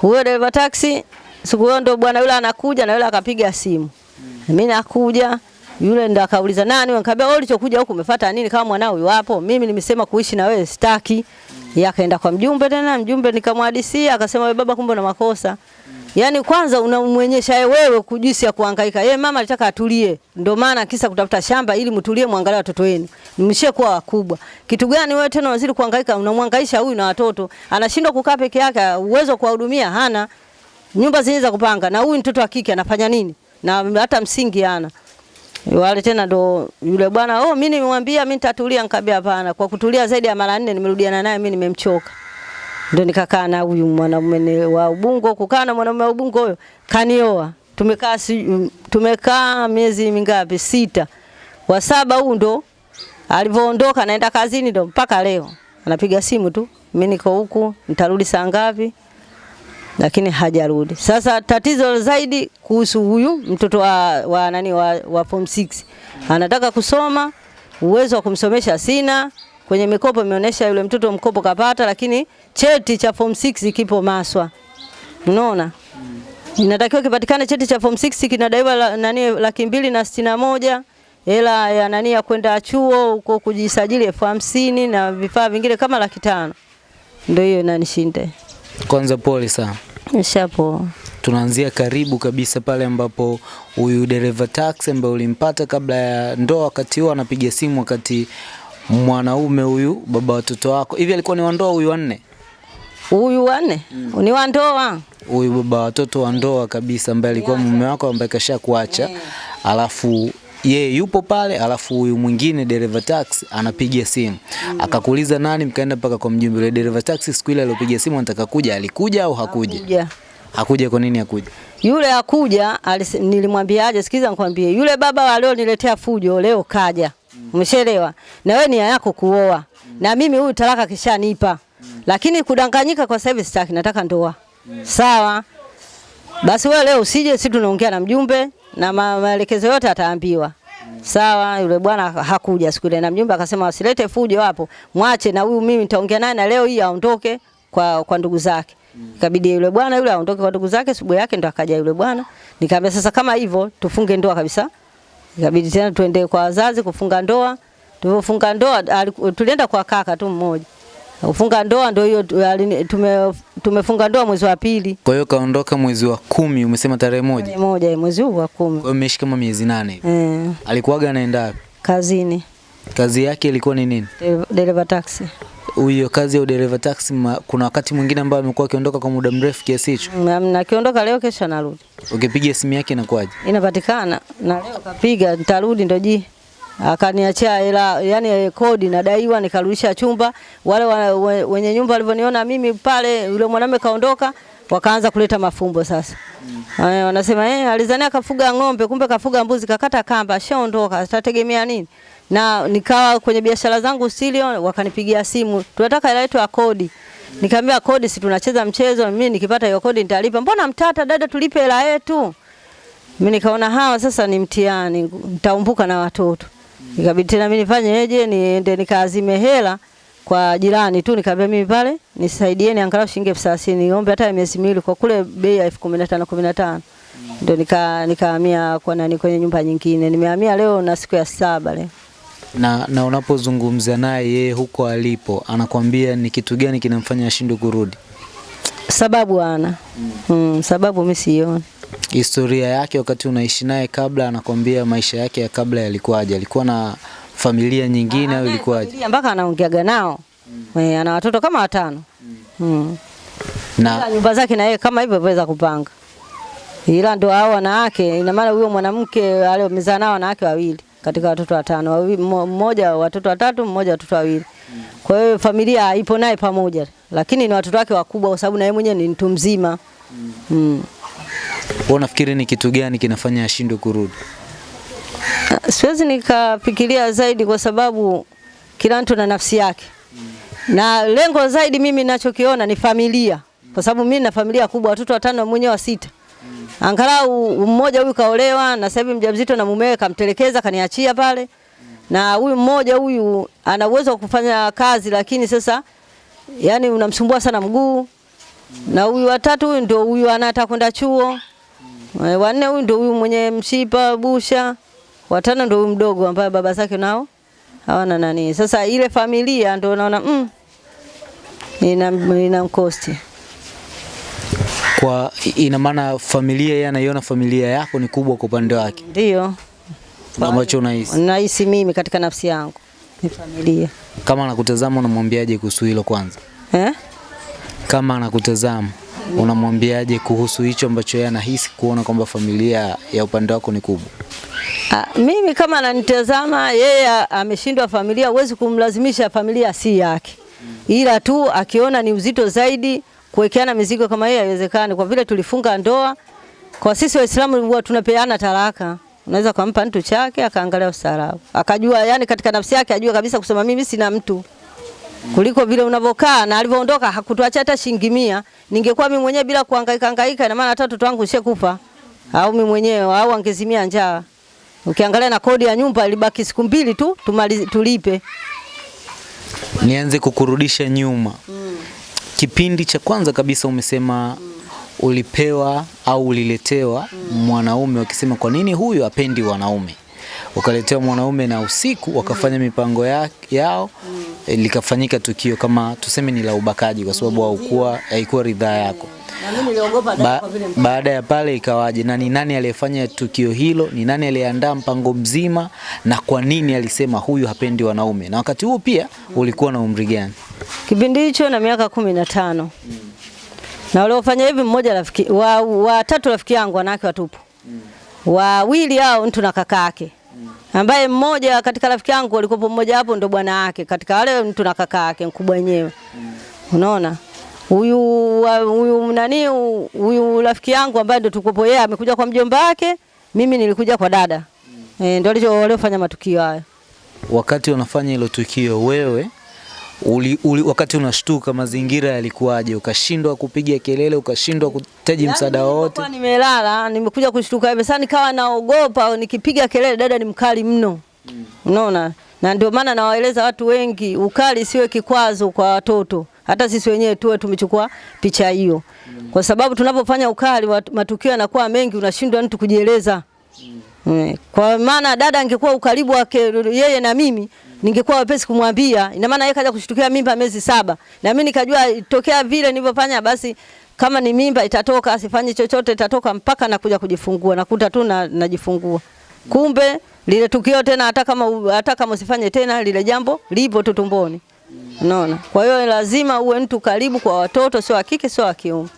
Huyo dereva taksi siku hiyo ndo bwana yule anakuja na yule akapiga simu. Mm. Mimi nakuja yule ndo akauliza nani, nikamwambia wewe ulichokuja huku umefuata nini kama mwanao yupo? Mimi nimesema kuishi na wewe sitaki. Mm. Yeye akaenda kwa mjumbe tena, mjumbe nikamhadisia akasema wewe baba, kumbe una makosa. Mm. Yaani kwanza unamwonyesha wewe kujisi ya kuhangaika. Yeye mama alitaka atulie. Ndio maana kisa kutafuta shamba ili mtulie muangalie watoto wenu. Nimshie kuwa wakubwa. Kitu gani wewe tena unazidi kuhangaika unamhangaisha huyu na watoto. Anashindwa kukaa peke yake, uwezo wa kuwahudumia hana. Nyumba zinaweza kupanga na huyu mtoto wa kike anafanya nini? Na hata msingi hana. Wale tena ndo yule bwana, oh mimi nimemwambia mimi nitatulia, nikamwambia hapana. Kwa kutulia zaidi ya mara nne nimerudiana naye mimi nimemchoka. Ndio nikakaa na huyu mwanaume wa Ubungo, kukaa na mwanamume wa Ubungo huyo kanioa. Tumekaa si, tumekaa miezi mingapi? Sita. Wa saba huu ndo alivyoondoka naenda kazini ndo mpaka leo. Anapiga simu tu, mimi niko huku, nitarudi saa ngapi? Lakini hajarudi. Sasa tatizo zaidi kuhusu huyu mtoto wa, wa nani wa, wa form 6. Anataka kusoma, uwezo wa kumsomesha sina, kwenye mikopo imeonyesha yule mtoto mkopo kapata, lakini cheti cha form 6 kipo Maswa. Unaona? Inatakiwa kipatikane cheti cha form 6 kinadaiwa la, nani laki mbili na sitini na moja hela ya nani ya kwenda chuo huko kujisajili elfu hamsini na vifaa vingine kama laki tano. Ndio hiyo inanishinda. Kwanza pole sana. Nishapoa. Tunaanzia karibu kabisa pale ambapo huyu dereva taxi ambaye ulimpata kabla ya ndoa, wakati huo anapiga simu wakati mwanaume huyu baba watoto wako. Hivi alikuwa ni wandoa huyu wanne Huyu wanne mm. ni wandoa huyu baba watoto wa ndoa kabisa ambaye alikuwa mume wako ambaye kasha kuacha alafu yeye yupo pale alafu huyu mwingine dereva taxi anapiga simu. Mm. akakuuliza nani mkaenda mpaka kwa mjumbe. Yule dereva taxi siku ile aliyopiga simu anataka kuja alikuja au hakuja? Hakuja, hakuja kwa nini hakuja? Yule akuja nilimwambia nilimwambiaje, sikiza nikwambie, yule baba alioniletea fujo leo kaja. Umeshaelewa? Na wewe nia yako kuoa. Na mimi huyu talaka kishanipa. Lakini kudanganyika kwa sasa hivi sitaki, nataka ndoa. Sawa? Basi wewe leo usije, sisi tunaongea na mjumbe na maelekezo yote ataambiwa. Sawa, yule bwana hakuja siku ile na mjumbe akasema wasilete fujo hapo. Mwache na huyu mimi nitaongea naye na leo hii aondoke kwa kwa ndugu zake. Ikabidi yule bwana yule aondoke kwa ndugu zake, subuhi yake ndo akaja yule bwana. Nikamwambia sasa kama hivyo tufunge ndoa kabisa. Ikabidi tena tuende kwa wazazi kufunga ndoa. Tulipofunga ndoa tulienda kwa kaka tu mmoja. Kufunga ndoa ndio hiyo tume, tumefunga ndoa mwezi wa pili. kwa hiyo kaondoka mwezi wa kumi umesema tarehe moja Tarehe moja mwezi huu wa kumi. kwa hiyo umeishi kama miezi nane hivi Eh, alikuwaga anaenda wapi kazini. kazi yake ilikuwa ni nini Dereva taxi. Huyo kazi ya udereva taxi, ma- kuna wakati mwingine ambao amekuwa akiondoka kwa muda mrefu kiasi hicho, Na- akiondoka leo, kesho anarudi, ukipiga simu yake inakuwaje? inapatikana na leo kapiga, nitarudi ndo ji akaniachia hela, yani kodi nadaiwa, nikarudisha chumba. Wale wa, we, wenye nyumba walivyoniona mimi pale, yule mwanamume kaondoka, wakaanza kuleta mafumbo sasa. Mm. Ay, Wanasema eh, alizania kafuga ng'ombe, kumbe kafuga mbuzi, kakata kamba, ashaondoka, atategemea nini? Na nikawa kwenye biashara zangu silio, wakanipigia simu, tunataka hela yetu ya kodi. Nikamwambia kodi, si tunacheza mchezo, mimi nikipata hiyo kodi nitalipa. Mbona mtata dada, tulipe hela yetu. Mimi nikaona hawa sasa ni mtihani, nitaumbuka na watoto. Ikabidi tena mimi nifanyeje, niende nikaazime hela kwa jirani tu, nikamwambia mimi pale nisaidieni angalau shilingi elfu thelathini niombe hata miezi miwili, kwa kule bei ya elfu kumi na tano kumi na tano ndio nika nikahamia kwa nani kwenye nyumba nyingine. Nimehamia leo na siku ya saba leo. Na, na unapozungumza naye yeye huko alipo anakwambia ni kitu gani kinamfanya ashindwe kurudi? Sababu ana mm, Mm, sababu mimi sioni. Historia yake wakati unaishi naye kabla, anakwambia maisha yake ya kabla yalikuwaje? Alikuwa na familia nyingine au ilikuwaje? Mpaka anaongeaga nao mm. eh, ana watoto kama watano mm. Mm. Na nyumba zake na yeye kama hivyo waweza kupanga, ila ndo hao wanawake, ina maana huyo mwanamke aliyomezaa nao wanawake wawili katika watoto watano, mmoja watoto watatu, mmoja watoto wawili. Kwa hiyo familia ipo naye pamoja, lakini ni watoto wake wakubwa, kwa sababu na yeye mwenyewe ni mtu mzima mm. wewe unafikiri ni kitu gani kinafanya ashindwe kurudi? Siwezi nikafikiria zaidi kwa sababu kila mtu na nafsi yake, na lengo zaidi mimi ninachokiona ni familia, kwa sababu mimi na familia kubwa, watoto watano, mwenyewe wa sita. Angalau mmoja huyu kaolewa na sasa hivi mjamzito na mumewe kamtelekeza, kaniachia pale, na huyu mmoja huyu ana uwezo wa kufanya kazi, lakini sasa yani unamsumbua sana mguu, na huyu watatu huyu ndio huyu anataka kwenda chuo Eh, Wanne huyu ndio huyu mwenye mshipa busha, watano ndio huyu mdogo ambaye baba zake nao hawana nani. Sasa ile familia ndio naona mm, ina ina mkosti. Kwa ina maana familia, yeye anaiona familia yako ni kubwa kwa upande wake, Ndio ambacho unahisi nahisi mimi katika nafsi yangu ni familia kama anakutazama, unamwambiaje kuhusu hilo kwanza? eh? Kama anakutazama unamwambiaje kuhusu hicho ambacho yeye anahisi kuona kwamba familia ya upande wako ni kubwa? A, mimi kama ananitazama yeye ameshindwa familia, huwezi kumlazimisha familia si yake, ila tu akiona ni uzito zaidi kuwekeana mizigo kama hiyo haiwezekani, kwa vile tulifunga ndoa. Kwa sisi Waislamu huwa tunapeana talaka, unaweza kumpa mtu chake akaangalia ustaarabu, akajua yani katika nafsi yake ajue kabisa kusema mimi sina mtu kuliko vile unavyokaa na alivyoondoka hakutuacha hata shilingi mia. Ningekuwa mimi mwenyewe bila kuhangaika hangaika, ina maana hata watoto wangu kufa au mimi mwenyewe au angezimia njaa. Ukiangalia na kodi ya nyumba ilibaki siku mbili tu tumali, tulipe. Nianze kukurudisha nyuma. Kipindi cha kwanza kabisa umesema ulipewa au uliletewa mwanaume, wakisema kwa nini huyu apendi wanaume, ukaletewa mwanaume na usiku wakafanya mipango ya, yao likafanyika tukio kama tuseme ni la ubakaji, kwa sababu haukuwa haikuwa ridhaa yako. Na mimi niliogopa Ba, baada ya pale ikawaje, na ni nani aliyefanya tukio hilo? Ni nani aliyeandaa mpango mzima, na kwa nini alisema huyu hapendi wanaume? Na wakati huo pia ulikuwa na umri gani? kipindi hicho na miaka kumi na tano na waliofanya hivi mmoja rafiki wa, wa tatu rafiki yangu wanawake watupu wawili hao mtu na kaka yake ambaye mmoja katika rafiki yangu alikuwa mmoja hapo ndo bwana yake katika wale mtu na kaka yake mkubwa wenyewe. Unaona? Huyu huyu nani huyu rafiki yangu ambaye ndo tukopo yeye amekuja kwa mjomba wake mimi nilikuja kwa dada. E, ndo waliofanya matukio hayo Wakati wanafanya hilo tukio wewe uli, uli, wakati unashtuka mazingira yalikuwaje? Ukashindwa kupiga kelele, ukashindwa kutaji msaada wote? nimelala, nimekuja kushtuka hivi sasa, nikawa naogopa, nikipiga kelele, dada ni mkali mno, unaona. mm. Na ndio maana nawaeleza watu wengi, ukali siwe kikwazo kwa watoto, hata sisi wenyewe tuwe tumechukua picha hiyo, kwa sababu tunapofanya ukali matukio yanakuwa mengi, unashindwa mtu kujieleza. Mm. Kwa maana dada angekuwa ukaribu wake yeye na mimi ningekuwa wepesi kumwambia. Ina maana yeye kaja kushtukia mimba miezi saba. Na mimi nikajua itokea vile nilivyofanya basi kama ni mimba itatoka asifanye chochote itatoka mpaka nakuja kujifungua nakuta tu na, najifungua. Kumbe lile tukio tena hata kama hata kama usifanye tena lile jambo lipo tu tumboni. Unaona? Kwa hiyo lazima uwe mtu karibu kwa watoto, sio wa kike sio wa kiume.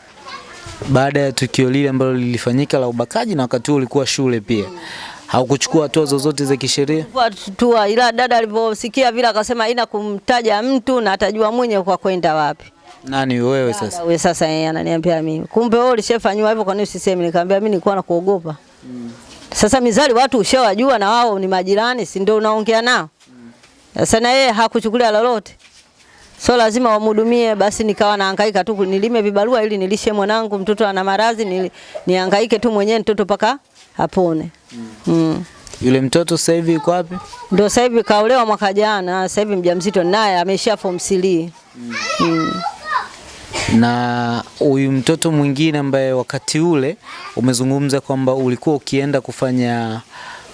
Baada ya tukio lile ambalo lilifanyika la ubakaji na wakati huo ulikuwa shule pia, haukuchukua hatua zozote za kisheria? Kwa tutua, ila dada alivyosikia vile akasema haina kumtaja mtu na atajua mwenye kwa kwenda wapi. Nani wewe sasa? Wewe sasa yeye ananiambia mimi. Kumbe wewe ulishafanywa hivyo kwa nini usiseme? Nikamwambia mimi nilikuwa nakuogopa. Mm. Sasa mizali watu ushawajua na wao ni majirani, si ndio unaongea nao? Mm. Sasa na yeye hakuchukulia lolote. So lazima wamhudumie, basi nikawa nahangaika tu nilime vibarua ili nilishe mwanangu, mtoto ana maradhi, ni, nihangaike tu mwenyewe mtoto paka apone. Mm. Yule mtoto sasa hivi yuko wapi? Ndio sasa hivi kaolewa mwaka jana, sasa hivi mjamzito naye amesha form 3. Mm. Mm. Na huyu mtoto mwingine ambaye wakati ule umezungumza kwamba ulikuwa ukienda kufanya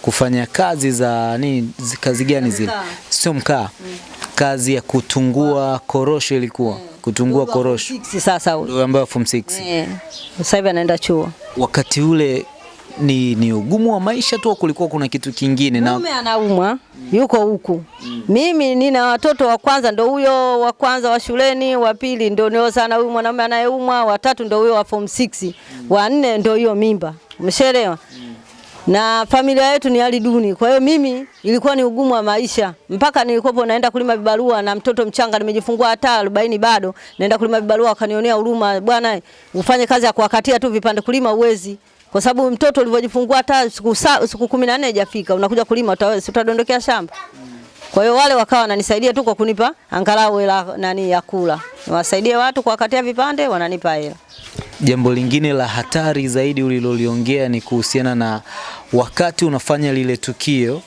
kufanya kazi za nini, kazi gani zile? Sio mkaa, Mm. kazi ya kutungua korosho ilikuwa Mm kutungua korosho, sasa huyo. ndio ambayo form 6. Eh. Sasa hivi anaenda chuo. Wakati ule ni, ni ugumu wa maisha tu, kulikuwa kuna kitu kingine? Na Mume anaumwa yuko huku. Mimi nina watoto wa kwanza ndo huyo wa kwanza wa shuleni, wa pili ndo nio sana huyu mwanamume anayeumwa, wa tatu ndo huyo wa form 6, wa nne ndo hiyo mimba. Umeshaelewa? Na familia yetu ni hali duni. Kwa hiyo mimi ilikuwa ni ugumu wa maisha. Mpaka nilikopo naenda kulima vibarua na mtoto mchanga nimejifungua hata 40 bado. Naenda kulima vibarua wakanionea huruma, bwana ufanye kazi ya kuwakatia tu vipande kulima uwezi. Kwa sababu mtoto ulivyojifungua hata siku siku 14 haijafika unakuja kulima utadondokea shamba. Kwa hiyo wale wakawa wananisaidia tu kwa kunipa angalau hela nani ya kula. Niwasaidie watu kuwakatia vipande wananipa hela. Jambo lingine la hatari zaidi uliloliongea ni kuhusiana na wakati unafanya lile tukio,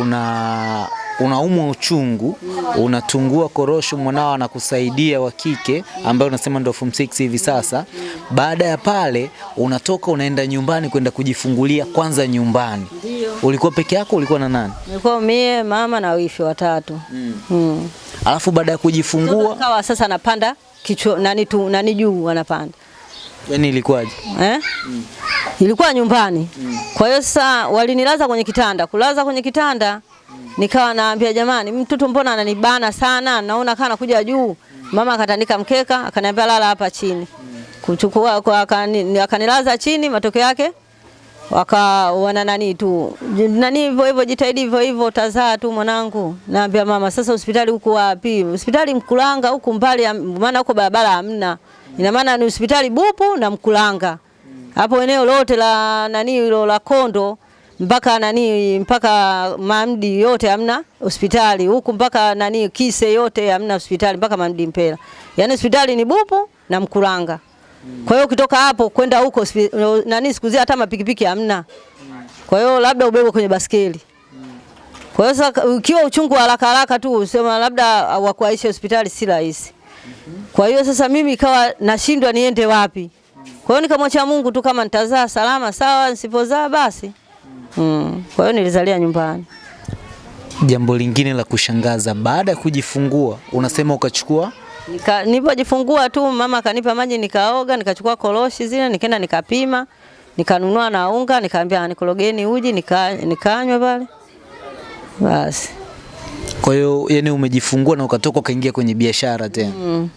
una unaumwa uchungu, unatungua korosho, mwanao anakusaidia wa kike ambaye unasema ndio form 6 hivi sasa. Baada ya pale unatoka unaenda nyumbani kwenda kujifungulia kwanza nyumbani. Ulikuwa peke yako, ulikuwa na nani? Nilikuwa mie mama na wifi watatu. Mm. Alafu baada ya kujifungua, Kawa sasa napanda kichwa nani tu nani juu wanapanda. yani ilikuwaje? Eh? Ilikuwa nyumbani. Kwa hiyo sasa walinilaza kwenye kitanda. Kulaza kwenye kitanda nikawa naambia jamani, mtoto mbona ananibana sana? Naona kana kuja juu. Mama akatandika mkeka, akaniambia lala hapa chini. Kuchukua kwa akani- akanilaza chini, matokeo yake waka wana nani tu nani hivyo hivyo, jitahidi hivyo hivyo, utazaa tu mwanangu. Naambia mama, sasa hospitali huko wapi? Hospitali Mkulanga huku mbali, maana huko barabara hamna. Ina maana ni hospitali Bupu na Mkulanga, hapo eneo lote la nani hilo la Kondo mpaka nani mpaka Mamdi yote hamna hospitali huku, mpaka nani Kise yote hamna hospitali mpaka Mamdi Mpela, yaani hospitali ni Bupu na Mkuranga. Kwa hiyo ukitoka hapo kwenda huko nani siku hata mapikipiki hamna. Kwa hiyo labda ubebe kwenye baskeli. Kwa hiyo sasa ukiwa uchungu haraka haraka tu usema labda wakuaisha hospitali si rahisi. Kwa hiyo sasa mimi ikawa nashindwa niende wapi. Kwa hiyo nikamwacha Mungu tu kama nitazaa salama sawa, nisipozaa basi. Mm. Kwa hiyo nilizalia nyumbani. Jambo lingine la kushangaza, baada ya kujifungua unasema ukachukua Nika, nilipojifungua tu mama akanipa maji nikaoga, nikachukua koroshi zile nikaenda nikapima, nikanunua na unga, nikaambia nikologeni uji nika, nikanywa pale. Basi. Kwa hiyo yani umejifungua na ukatoka ukaingia kwenye biashara tena. Mm.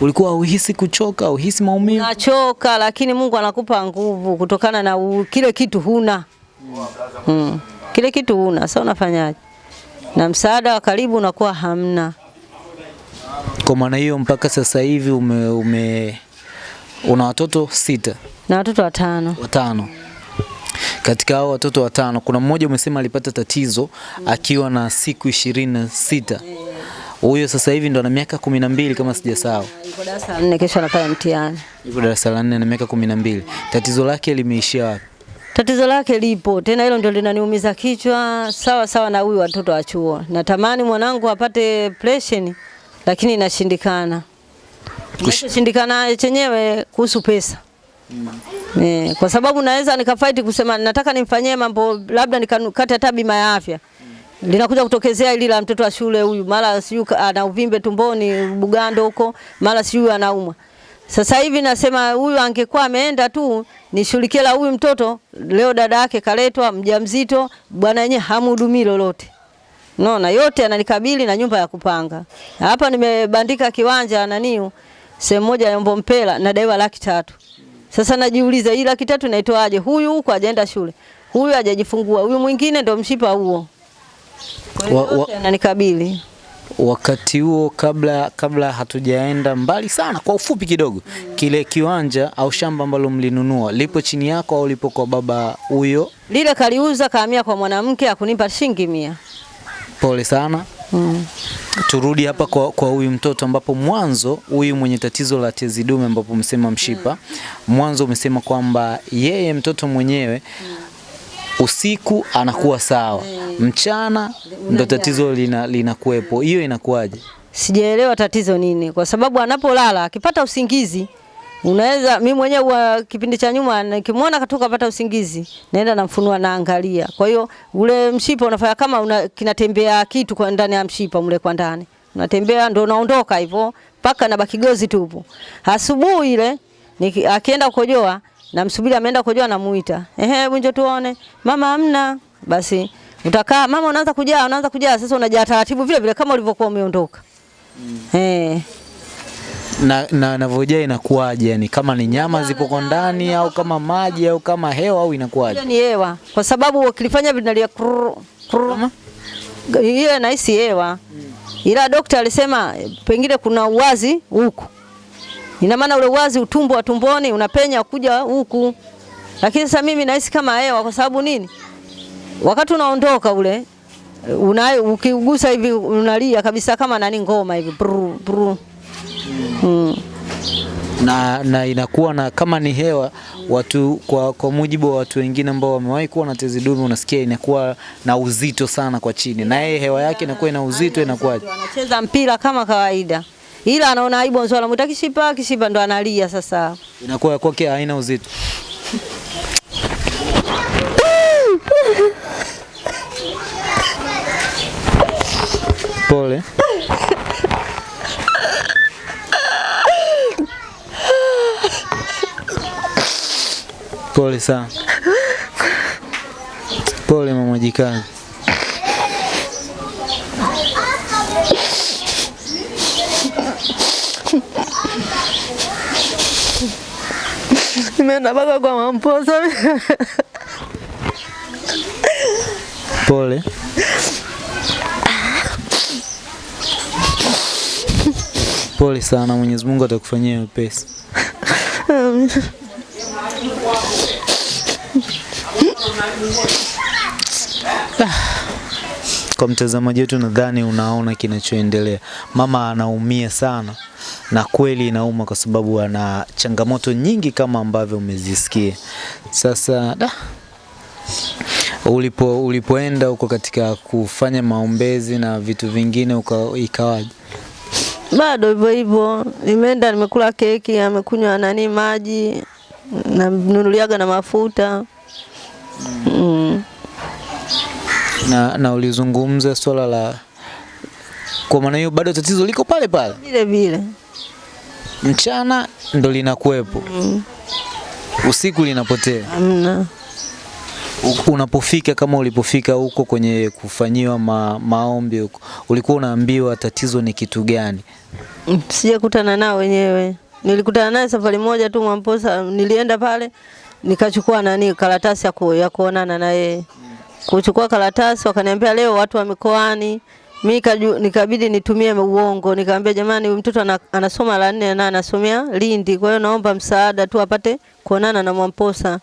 Ulikuwa uhisi kuchoka, uhisi maumivu? Nachoka lakini Mungu anakupa nguvu kutokana na u, kile kitu huna. Mm. Kile kitu una sasa unafanyaje? Na msaada wa karibu unakuwa hamna. Kwa maana hiyo mpaka sasa hivi ume, ume una watoto sita, Na watoto watano. watano. Katika hao watoto watano kuna mmoja umesema alipata tatizo akiwa na siku ishirini na sita. Huyo sasa hivi ndo ana miaka kumi na mbili kama sijasahau. Yuko darasa la nne kesho anafanya mtihani. Yuko darasa la nne na miaka kumi na mbili. Tatizo lake limeishia wapi? Tatizo lake lipo tena, hilo ndio linaniumiza kichwa, sawa sawa na huyu watoto wa chuo. Natamani mwanangu apate pressure lakini inashindikana. Kinachoshindikana chenyewe kuhusu pesa. mm. Eh, kwa sababu naweza nikafaiti kusema nataka nimfanyie mambo labda nikakate hata bima ya afya. Linakuja kutokezea ili la mtoto wa shule huyu, mara sijui ana uvimbe tumboni Bugando huko, mara sijui anaumwa. Sasa hivi nasema huyu angekuwa ameenda tu nishughulikie la huyu mtoto, leo dada yake kaletwa mjamzito, bwana yenyewe hamhudumii lolote. Unaona yote ananikabili na nyumba ya kupanga. Hapa nimebandika kiwanja naniu sehemu moja ya Mbompela nadaiwa laki tatu. Sasa najiuliza hii laki tatu naitoaje? Huyu huko hajaenda shule. Huyu hajajifungua. Huyu mwingine ndo mshipa huo. Kwa hiyo yote yananikabili. Wakati huo kabla kabla hatujaenda mbali sana, kwa ufupi kidogo, kile kiwanja au shamba ambalo mlinunua lipo chini yako au lipo kwa baba huyo? Lile kaliuza kaamia kwa mwanamke akunipa shilingi mia. Pole sana. Mm. Turudi hapa kwa kwa huyu mtoto ambapo mwanzo huyu mwenye tatizo la tezi dume ambapo msema mshipa, mwanzo umesema kwamba yeye mtoto mwenyewe usiku anakuwa sawa, mchana ndo tatizo lina linakuwepo. Hiyo inakuwaje? Sijaelewa tatizo nini, kwa sababu anapolala akipata usingizi unaweza mimi mwenyewe wa kipindi cha nyuma nikimwona katoka pata usingizi naenda namfunua naangalia. Kwa hiyo ule mshipa unafanya kama una, kinatembea kitu kwa ndani ya mshipa mle kwa ndani, unatembea ndo unaondoka hivyo mpaka na bakigozi tupo. tupu. Asubuhi ile akienda kukojoa namsubiri ameenda kujua, namuita, ehe, bunjo tuone, mama amna Basi utakaa. Mama, unaanza kujaa, unaanza kujaa. Sasa unajaa taratibu vile vile kama ulivyokuwa umeondoka. Eh, na na navojaa inakuwaje? Yani kama ni nyama zipo kwa ndani au kama maji au kama hewa au inakuwaje? ni hewa, kwa sababu ukilifanya vinalia. Hiyo nahisi hewa, ila daktari alisema pengine kuna uwazi huku, ina maana ule uwazi utumbo wa tumboni unapenya kuja huku, lakini sasa mimi nahisi kama hewa. Kwa sababu nini? Wakati unaondoka ule una, ukigusa hivi unalia kabisa kama nani ngoma hivi bru, bru. Mm. na, na inakuwa na kama ni hewa watu kwa, kwa mujibu wa watu wengine ambao wamewahi kuwa na tezi dume, unasikia inakuwa na uzito sana kwa chini, na yeye hewa yake inakuwa ina uzito, inakuwaje? Anacheza mpira kama kawaida, ila anaona aibu, nzo anamuita kishipa, kishipa ndo analia sasa. Inakuwa kwake haina uzito. Pole. Pole sana. Pole mama jikazi. Nimeenda mpaka kwa mamposa. Pole. Pole sana, Mwenyezi Mungu atakufanyia wepesi. Kwa mtazamaji wetu, nadhani unaona kinachoendelea. Mama anaumia sana, na kweli inauma kwa sababu ana changamoto nyingi kama ambavyo umezisikia. Sasa da, ulipo ulipoenda huko katika kufanya maombezi na vitu vingine ikawaje? Bado hivyo hivyo, nimeenda nimekula keki, amekunywa nani maji, namnunuliaga na mafuta mm. Na, na ulizungumza swala la kwa maana hiyo bado tatizo liko pale pale, vile vile mchana ndo linakuwepo, mm. usiku linapotea. Amna Unapofika kama ulipofika huko kwenye kufanyiwa ma, maombi huko, ulikuwa unaambiwa tatizo ni kitu gani? Mm, sijakutana nao wenyewe. Nilikutana naye safari moja tu Mwamposa, nilienda pale nikachukua nani karatasi ya, ku, ya kuonana na yeye. Kuchukua karatasi wakaniambia leo watu wa mikoani. Kaju- nikabidi nitumie uongo, nikamwambia jamani, huyu mtoto anasoma la nne na anasomea Lindi, kwa hiyo naomba msaada tu apate kuonana na Mwamposa.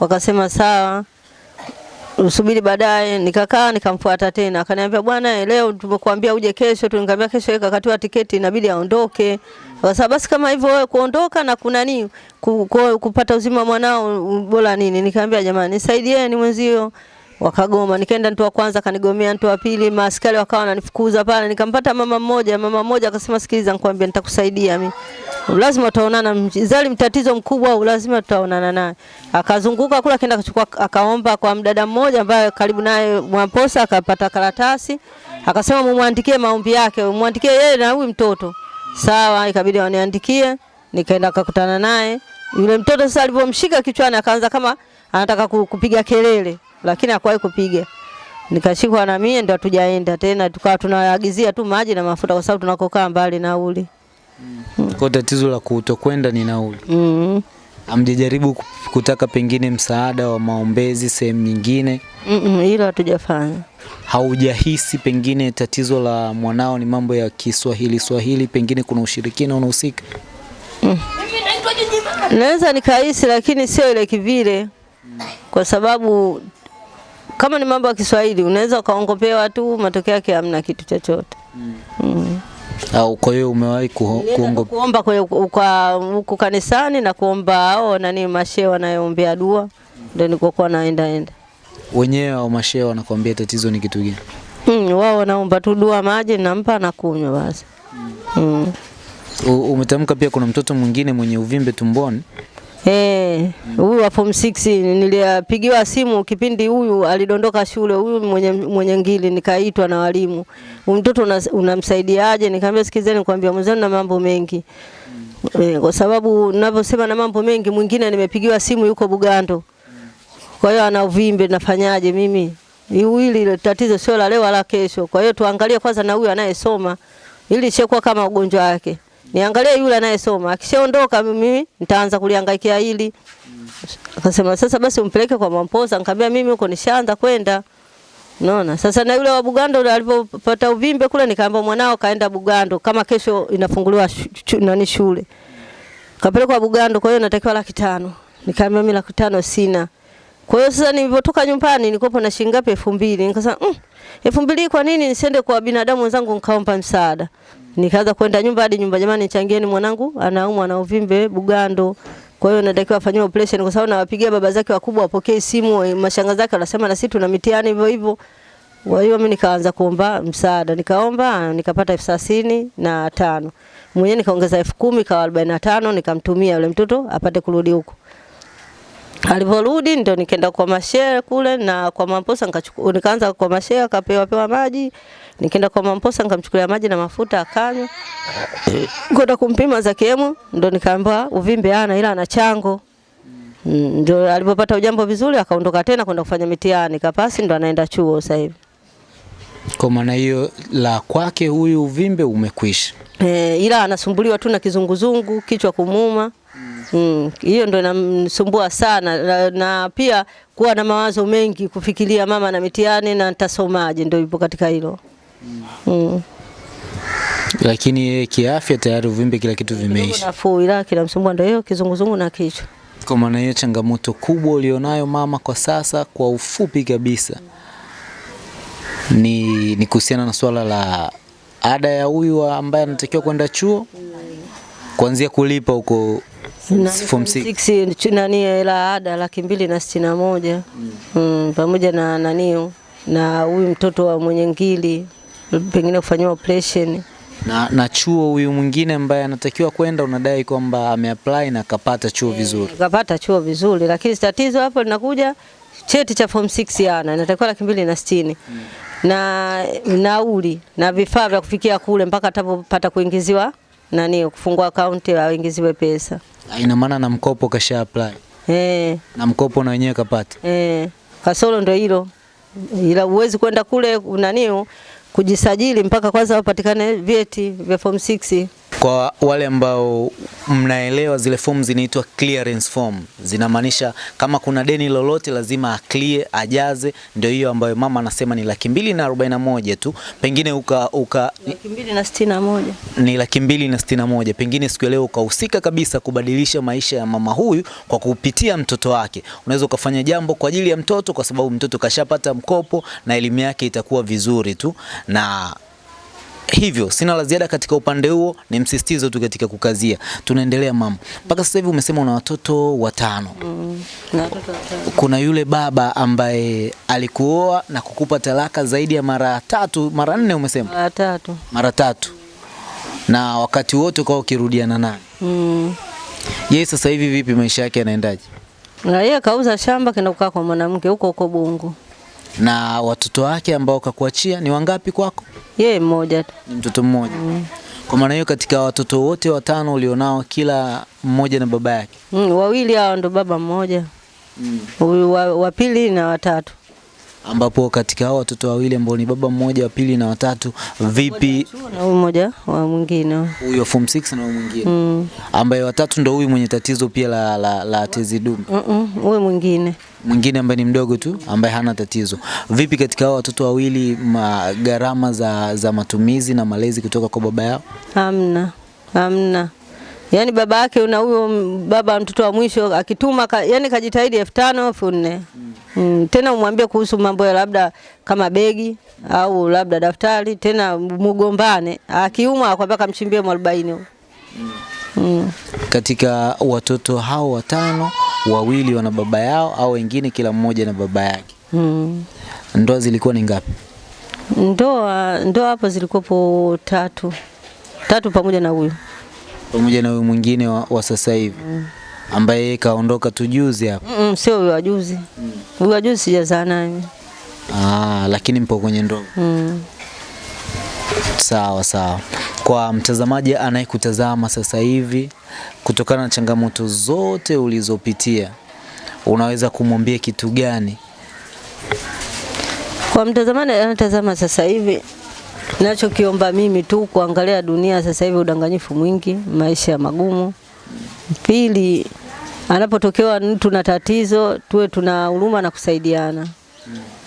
Wakasema sawa usubiri baadaye. Nikakaa nikamfuata tena, akaniambia bwana, leo tumekuambia uje kesho tu. Nikamwambia kesho yeye kakatiwa tiketi, inabidi aondoke. Sasa basi kama hivyo wewe kuondoka na kuna nini ku, ku, kupata uzima mwanao bora nini? Nikamwambia jamani, nisaidieni mwenzio. Wakagoma, nikaenda mtu wa kwanza kanigomea, mtu wa pili, maaskari wakawa wananifukuza pale. Nikampata mama mmoja, mama mmoja akasema, sikiliza, nikwambia nitakusaidia mimi lazima utaonana mzali mtatizo mkubwa au lazima tutaonana naye. Akazunguka kula akaenda kuchukua, akaomba kwa mdada mmoja ambaye karibu naye Mwamposa akapata karatasi akasema mumwandikie maombi yake, mwandikie yeye na huyu mtoto. Sawa, ikabidi waniandikie, nikaenda akakutana naye. Yule mtoto sasa alivyomshika kichwani akaanza kama anataka kupiga kelele, lakini hakuwahi kupiga. nikashikwa na mie, ndo hatujaenda tena, tukawa tunaagizia tu maji na mafuta, kwa sababu tunakokaa mbali nauli. Kwa tatizo la kutokwenda ni nauli. mm. Amjajaribu kutaka pengine msaada wa maombezi sehemu nyingine? mm -mm, hilo hatujafanya. Haujahisi pengine tatizo la mwanao ni mambo ya Kiswahili Swahili, pengine kuna ushirikina unahusika? Mm. Naweza nikahisi, lakini sio ile kivile, kwa sababu kama ni mambo ya Kiswahili unaweza ukaongopewa tu, matokeo yake hamna kitu chochote. mm. mm. Au kwa hiyo umewahi kuongo kuomba huko kanisani na kuomba hao nani mashehe wanayoombea dua, ndio nilikokuwa naenda enda. wenyewe au mashehe wanakuambia tatizo ni kitu gani? Mm, wao wanaomba tu dua, maji nampa na kunywa basi. Mm. Mm. Umetamka pia kuna mtoto mwingine mwenye uvimbe tumboni. Eh, huyu wa form 6 nilipigiwa simu kipindi huyu alidondoka shule, huyu mwenye, mwenye ngili, nikaitwa na walimu, huyu mtoto una- unamsaidiaje? Nikamwambia sikizeni, nikwambia mwenzenu na mambo mengi. Eh, kwa sababu ninavyosema na mambo mengi, mwingine nimepigiwa simu yuko Bugando, kwa hiyo ana uvimbe, nafanyaje mimi? Hili tatizo sio la leo wala kesho, kwa hiyo tuangalie kwanza na huyu anayesoma, ili ishakuwa kama ugonjwa wake niangalie yule anayesoma, akishaondoka mimi nitaanza kuliangaikia hili. Akasema sasa basi umpeleke kwa Mamposa. Nikamwambia mimi huko nishaanza kwenda. Unaona? Sasa na yule wa Bugando yule alipopata uvimbe kule nikaambia mwanao kaenda Bugando kama kesho inafunguliwa nani shule. Kapelekwa Bugando kwa hiyo natakiwa laki tano. Nikamwambia mimi laki tano sina. Kwa hiyo sasa nilipotoka nyumbani nilikuwa na shilingi ngapi? elfu mbili. Nikasema mm, elfu mbili kwa nini nisiende kwa binadamu wenzangu nikaomba msaada? Nikaanza kwenda nyumba hadi nyumba, jamani, changieni mwanangu anaumwa na uvimbe Bugando. Kwa hiyo natakiwa afanyiwe operation kwa sababu nawapigia baba zake wakubwa wapokee simu, mashanga zake wanasema na sisi tuna mitihani hivyo hivyo. Kwa hiyo mimi nikaanza kuomba msaada, nikaomba nikapata elfu thelathini na tano mwenyewe nikaongeza elfu kumi kawa arobaini na tano nikamtumia yule mtoto apate kurudi huko. Alivyorudi ndio nikaenda kwa mashehe kule na kwa Mamposa nikaanza kwa mashehe akapewa pewa maji. Nikaenda kwa Mamposa nikamchukulia maji na mafuta akanywa. Kwenda kumpima za kiemu ndo nikaambiwa uvimbe ana ila ana chango. Mm, Ndio alipopata ujambo vizuri akaondoka tena kwenda kufanya mitihani kapasi ndo anaenda chuo sasa hivi. Kwa maana hiyo la kwake huyu uvimbe umekwisha. E, ila anasumbuliwa tu na kizunguzungu, kichwa kumuma. Mm, hiyo ndo inamsumbua sana na, na pia kuwa na mawazo mengi, kufikiria mama na mitihani na nitasomaje, ndio ipo katika hilo. Mm. Lakini yeye kiafya tayari uvimbe kila kitu vimeisha. nafuu, ila kila msumbua ndio hiyo kizunguzungu na kichwa. Kwa maana hiyo changamoto kubwa ulionayo mama kwa sasa, kwa ufupi kabisa, ni, ni kuhusiana na swala la ada ya huyu ambaye anatakiwa kwenda chuo, kuanzia kulipa huko form six. six, nani hela ada laki mbili na sitini na moja mm, pamoja na nanio na huyu mtoto wa mwenye ngili pengine kufanyiwa operation. Na, na chuo huyu mwingine ambaye anatakiwa kwenda, unadai kwamba ameapply na akapata chuo vizuri. akapata chuo vizuri, lakini tatizo hapo linakuja cheti cha form 6 yana inatakiwa laki mbili na sitini. Na nauli na vifaa vya kufikia kule mpaka atapopata kuingiziwa nani kufungua akaunti aingiziwe pesa. Ina maana na mkopo kasha apply? Eh, na mkopo na wenyewe kapata. eh, kasoro ndio hilo, ila uwezi kwenda kule nani kujisajili mpaka kwanza wapatikane vyeti vya form 6 Kwa wale ambao mnaelewa zile fomu zinaitwa clearance form, zinamaanisha kama kuna deni lolote lazima aklie ajaze. Ndio hiyo ambayo mama anasema ni laki mbili na arobaini na moja tu, pengine uka, uka laki mbili na sitini na moja ni laki mbili na sitini na moja pengine siku ya leo ukahusika kabisa kubadilisha maisha ya mama huyu kwa kupitia mtoto wake. Unaweza ukafanya jambo kwa ajili ya mtoto, kwa sababu mtoto kashapata mkopo na elimu yake itakuwa vizuri tu na hivyo sina la ziada katika upande huo, ni msisitizo tu katika kukazia. Tunaendelea mama, mpaka sasa hivi umesema una watoto watano. mm. na watoto watano. Kuna yule baba ambaye alikuoa na kukupa talaka zaidi ya mara tatu, mara nne, umesema Mara tatu mara tatu, na wakati wote ukawa ukirudiana naye. mm. Yeye sasa hivi vipi, maisha yake yanaendaje? Na yeye kauza shamba kenda kukaa kwa mwanamke huko huko Bungu. Na watoto wake ambao kakuachia ni wangapi kwako? Yeye mmoja tu. Ni mtoto mmoja. Mm. Kwa maana hiyo, katika watoto wote watano ulionao, kila mmoja na baba yake. Mm, wawili hao ndo baba mmoja. Mm. wa, wa pili na watatu. Ambapo katika hao watoto wawili ambao ni baba mmoja, wa pili na watatu, vipi na huyu mmoja wa mwingine huyo form 6 na huyu mwingine Mm. ambaye watatu ndo huyu mwenye tatizo pia la, la, la tezi dume, Mm-mm, huyu mwingine mwingine ambaye ni mdogo tu ambaye hana tatizo. Vipi katika hao watoto wawili, gharama za, za matumizi na malezi kutoka kwa baba yao? hamna hamna yaani baba yake na huyo baba mtoto wa mwisho akituma ka, yani kajitahidi elfu tano elfu nne mm. tena umwambie kuhusu mambo ya labda kama begi au labda daftari tena mugombane akiumwa akwambia kamchimbie mwarobaini mm. mm. Katika watoto hao watano, wawili wana baba yao au wengine kila mmoja na baba yake. mm. Ndoa zilikuwa ni ngapi? ndoa ndoa hapo zilikuwepo tatu tatu pamoja na huyu Pamoja na huyu mwingine wa, wa sasa hivi mm. ambaye kaondoka tu juzi hapa. Mm, sio huyu wajuzi huyu mm. wajuzi sijazaa naye. Ah, lakini mpo kwenye ndoa. mm. Sawa sawa. Kwa mtazamaji anayekutazama sasa hivi, kutokana na changamoto zote ulizopitia, unaweza kumwambia kitu gani? Kwa mtazamaji anatazama sasa hivi, nachokiomba mimi tu kuangalia dunia sasa hivi, udanganyifu mwingi, maisha ya magumu. Pili, anapotokewa mtu na tatizo, tuwe tuna huruma na kusaidiana.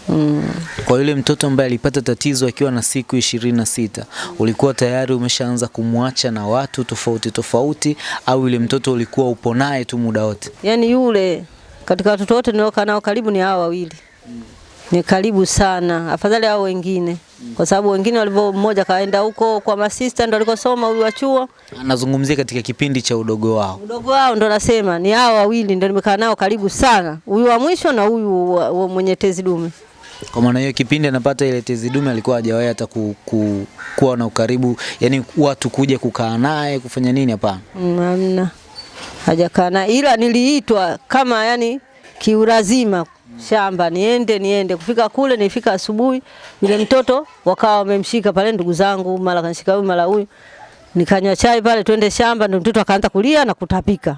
Mm. Kwa yule mtoto ambaye alipata tatizo akiwa na siku ishirini na sita, ulikuwa tayari umeshaanza kumwacha na watu tofauti tofauti, au yule mtoto ulikuwa upo naye tu muda wote? Yaani yule katika watoto wote niliokaa nao karibu ni hawa wawili, ni karibu sana, afadhali hao wengine, kwa sababu wengine walivyo, mmoja kaenda huko kwa masista ndo alikosoma, huyu wa chuo Anazungumzia katika kipindi cha udogo wao. Udogo wao ndo nasema ni hao wawili ndo nimekaa nao karibu sana, huyu wa mwisho na huyu mwenye tezi dume. Kwa maana hiyo kipindi anapata ile tezi dume alikuwa hajawahi hata ku, ku, kuwa na ukaribu, yani watu kuja kukaa naye kufanya nini? Hapana. Hamna, hajakaa na, ila niliitwa kama yani kiurazima shamba niende niende. Kufika kule nifika asubuhi, yule mtoto wakawa wamemshika pale, ndugu zangu, mara kanishika huyu mara huyu, nikanywa chai pale, twende shamba, ndio mtoto akaanza kulia na kutapika.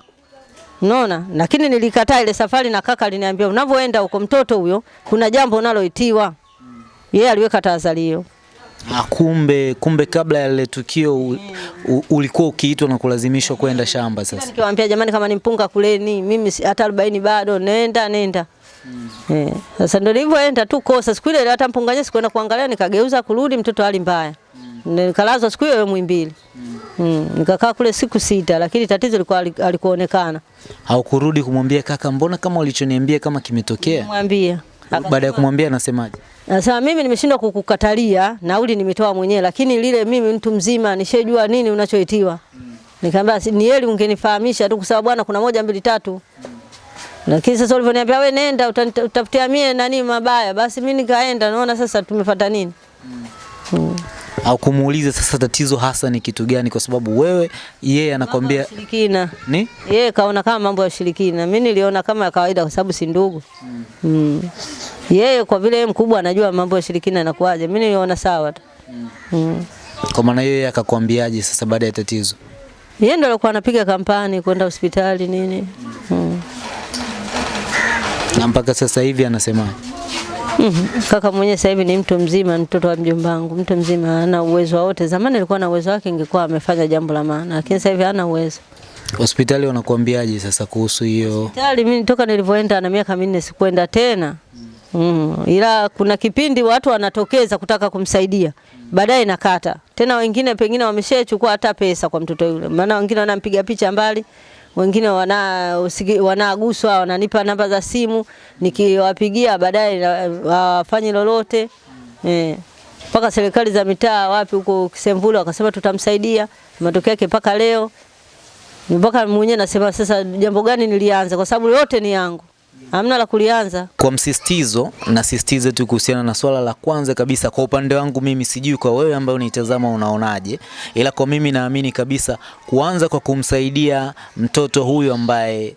Unaona? Lakini nilikataa ile safari na kaka aliniambia unavyoenda huko mtoto huyo kuna jambo unaloitiwa. Yeye yeah, aliweka tahadhari hiyo. Ah, kumbe kumbe kabla ya lile tukio u, u, ulikuwa ukiitwa na kulazimishwa kwenda shamba sasa. Nikiwaambia jamani, kama ni mpunga kuleni, mimi hata 40 bado, nenda nenda. Eh, sasa ndio nilivyoenda tu kosa siku ile hata mpunga nyesi kwenda kuangalia, nikageuza kurudi, mtoto hali mbaya. Mm. Nikalazwa siku hiyo Muhimbili. Mm. Mm. Nikakaa kule siku sita, lakini tatizo lilikuwa alikuonekana. Haukurudi kumwambia kaka, mbona kama ulichoniambia kama kimetokea? Nimwambia. Baada ya kumwambia anasemaje? Anasema mimi nimeshindwa kukukatalia, nauli nimetoa mwenyewe, lakini lile mimi mtu mzima nishejua nini unachoitiwa. Mm. Nikamwambia ni heri ungenifahamisha tu kwa sababu bwana kuna moja mbili tatu. Lakini sasa ulivyoniambia wewe nenda utafutia mie nani mabaya, basi mimi nikaenda, naona sasa tumefuata nini? Mm. Mm. Au kumuuliza sasa tatizo hasa ni kitu gani, kwa sababu wewe yeye anakwambia Ushirikina. ni Yeye kaona kama mambo ya ushirikina, mimi niliona kama ya kawaida kwa sababu si ndugu. Mm. Mm. Yeye kwa vile yeye mkubwa anajua mambo ya ushirikina yanakuaje, mimi niliona sawa tu. Mm. Mm. kwa maana yeye akakwambiaje sasa baada ya tatizo? Yeye ndo alikuwa anapiga kampani kwenda hospitali nini. Mm. Na mpaka sasa hivi anasemaje? Mm -hmm. Kaka mwenyewe sasa hivi ni mtu mzima, mtoto wa mjomba wangu, mtu mzima, ana uwezo wote. Zamani alikuwa na uwezo wake, ingekuwa amefanya jambo la maana, lakini sasa hivi hana uwezo. Hospitali wanakuambiaje sasa kuhusu hiyo? Hospitali mimi toka nilivyoenda na miaka minne sikwenda tena. Mm. Ila kuna kipindi watu wanatokeza kutaka kumsaidia, baadaye nakata tena. Wengine pengine wameshachukua hata pesa kwa mtoto yule, maana wengine wanampiga picha mbali, wengine wana wanaguswa, wananipa namba za simu, nikiwapigia baadaye wafanye lolote eh. Mpaka serikali za mitaa wapi huko Kisemvule wakasema tutamsaidia, matokeo yake mpaka leo mpaka mwenyewe nasema sasa, jambo gani nilianza? Kwa sababu yote ni yangu, hamna la kulianza. Kwa msisitizo, nasisitiza tu kuhusiana na swala la kwanza kabisa. Kwa upande wangu mimi, sijui kwa wewe ambaye unitazama unaonaje, ila kwa mimi naamini kabisa kuanza kwa kumsaidia mtoto huyu ambaye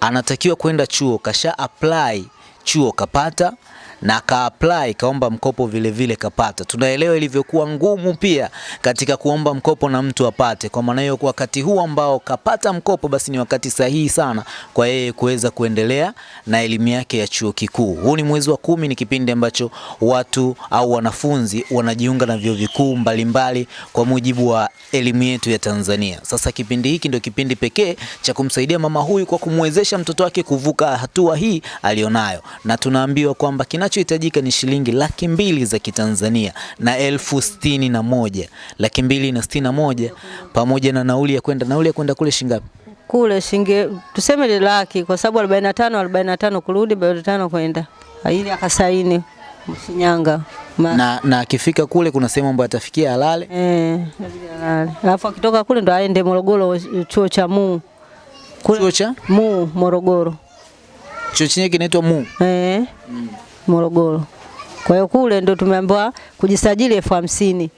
anatakiwa kwenda chuo, kasha apply chuo kapata, na ka apply kaomba mkopo vile vile kapata. Tunaelewa ilivyokuwa ngumu pia katika kuomba mkopo na mtu apate. Kwa maana hiyo, wakati huu ambao kapata mkopo, basi ni wakati sahihi sana kwa yeye kuweza kuendelea na elimu yake ya chuo kikuu. Huu ni mwezi wa kumi, ni kipindi ambacho watu au wanafunzi wanajiunga na vyuo vikuu mbalimbali kwa mujibu wa elimu yetu ya Tanzania. Sasa kipindi hiki ndio kipindi pekee cha kumsaidia mama huyu kwa kumwezesha mtoto wake kuvuka hatua hii alionayo, na tunaambiwa kwamba kinachohitajika ni shilingi laki mbili za Kitanzania na elfu sitini na moja laki mbili na sitini na moja pamoja na nauli ya kwenda. Nauli ya kwenda kule shingapi? Kule shinge tuseme ni laki kwa sababu 45 45 kurudi 45 kwenda. Ili akasaini Shinyanga. Ma- Na na akifika kule kuna sehemu ambayo atafikia alale. Eh. Alafu akitoka kule ndo aende Morogoro chuo cha MU. Kule Chuo cha MU Morogoro. chuo chenyewe kinaitwa MU. Eh, Morogoro. Kwa hiyo kule ndo tumeambiwa kujisajili elfu hamsini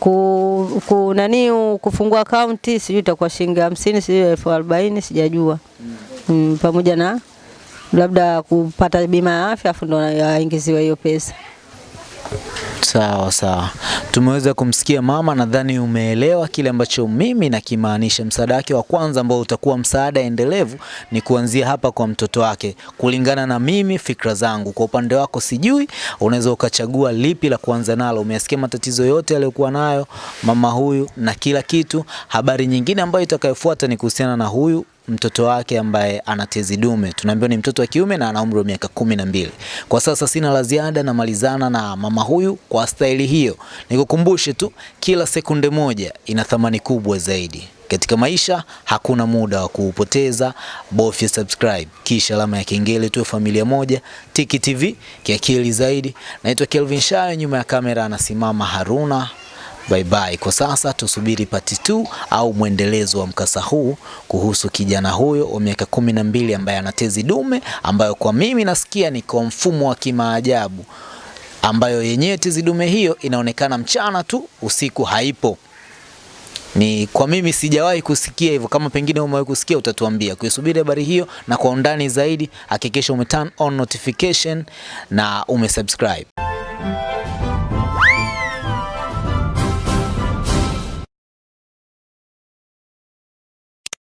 ku, ku nani kufungua akaunti sijui itakuwa shilingi hamsini sijui elfu arobaini sijajua mm, pamoja na labda kupata bima ya afya afu ndo aingiziwe hiyo pesa. Sawa sawa, tumeweza kumsikia mama. Nadhani umeelewa kile ambacho mimi nakimaanisha. Msaada wake wa kwanza ambao utakuwa msaada endelevu ni kuanzia hapa kwa mtoto wake, kulingana na mimi fikra zangu. Kwa upande wako sijui, unaweza ukachagua lipi la kuanza nalo. Umesikia matatizo yote aliyokuwa nayo mama huyu na kila kitu. Habari nyingine ambayo itakayofuata ni kuhusiana na huyu mtoto wake ambaye ana tezi dume. Tunaambiwa ni mtoto wa kiume na ana umri wa miaka kumi na mbili. Kwa sasa sina la ziada, namalizana na mama huyu kwa staili hiyo. Nikukumbushe tu, kila sekunde moja ina thamani kubwa zaidi katika maisha. Hakuna muda wa kuupoteza, bofya subscribe kisha alama ya kengele, tuwe familia moja. Tiki TV kiakili zaidi. Naitwa Kelvin Shayo, nyuma ya kamera anasimama Haruna. Bye bye. Kwa sasa tusubiri pati 2 au mwendelezo wa mkasa huu kuhusu kijana huyo wa miaka kumi na mbili ambaye ana tezi dume ambayo kwa mimi nasikia ni kwa mfumo wa kimaajabu, ambayo yenyewe tezi dume hiyo inaonekana mchana tu, usiku haipo. Ni kwa mimi sijawahi kusikia hivyo. Kama pengine umewahi kusikia, utatuambia. Kuisubiri habari hiyo na kwa undani zaidi, hakikisha ume turn on notification na umesubscribe.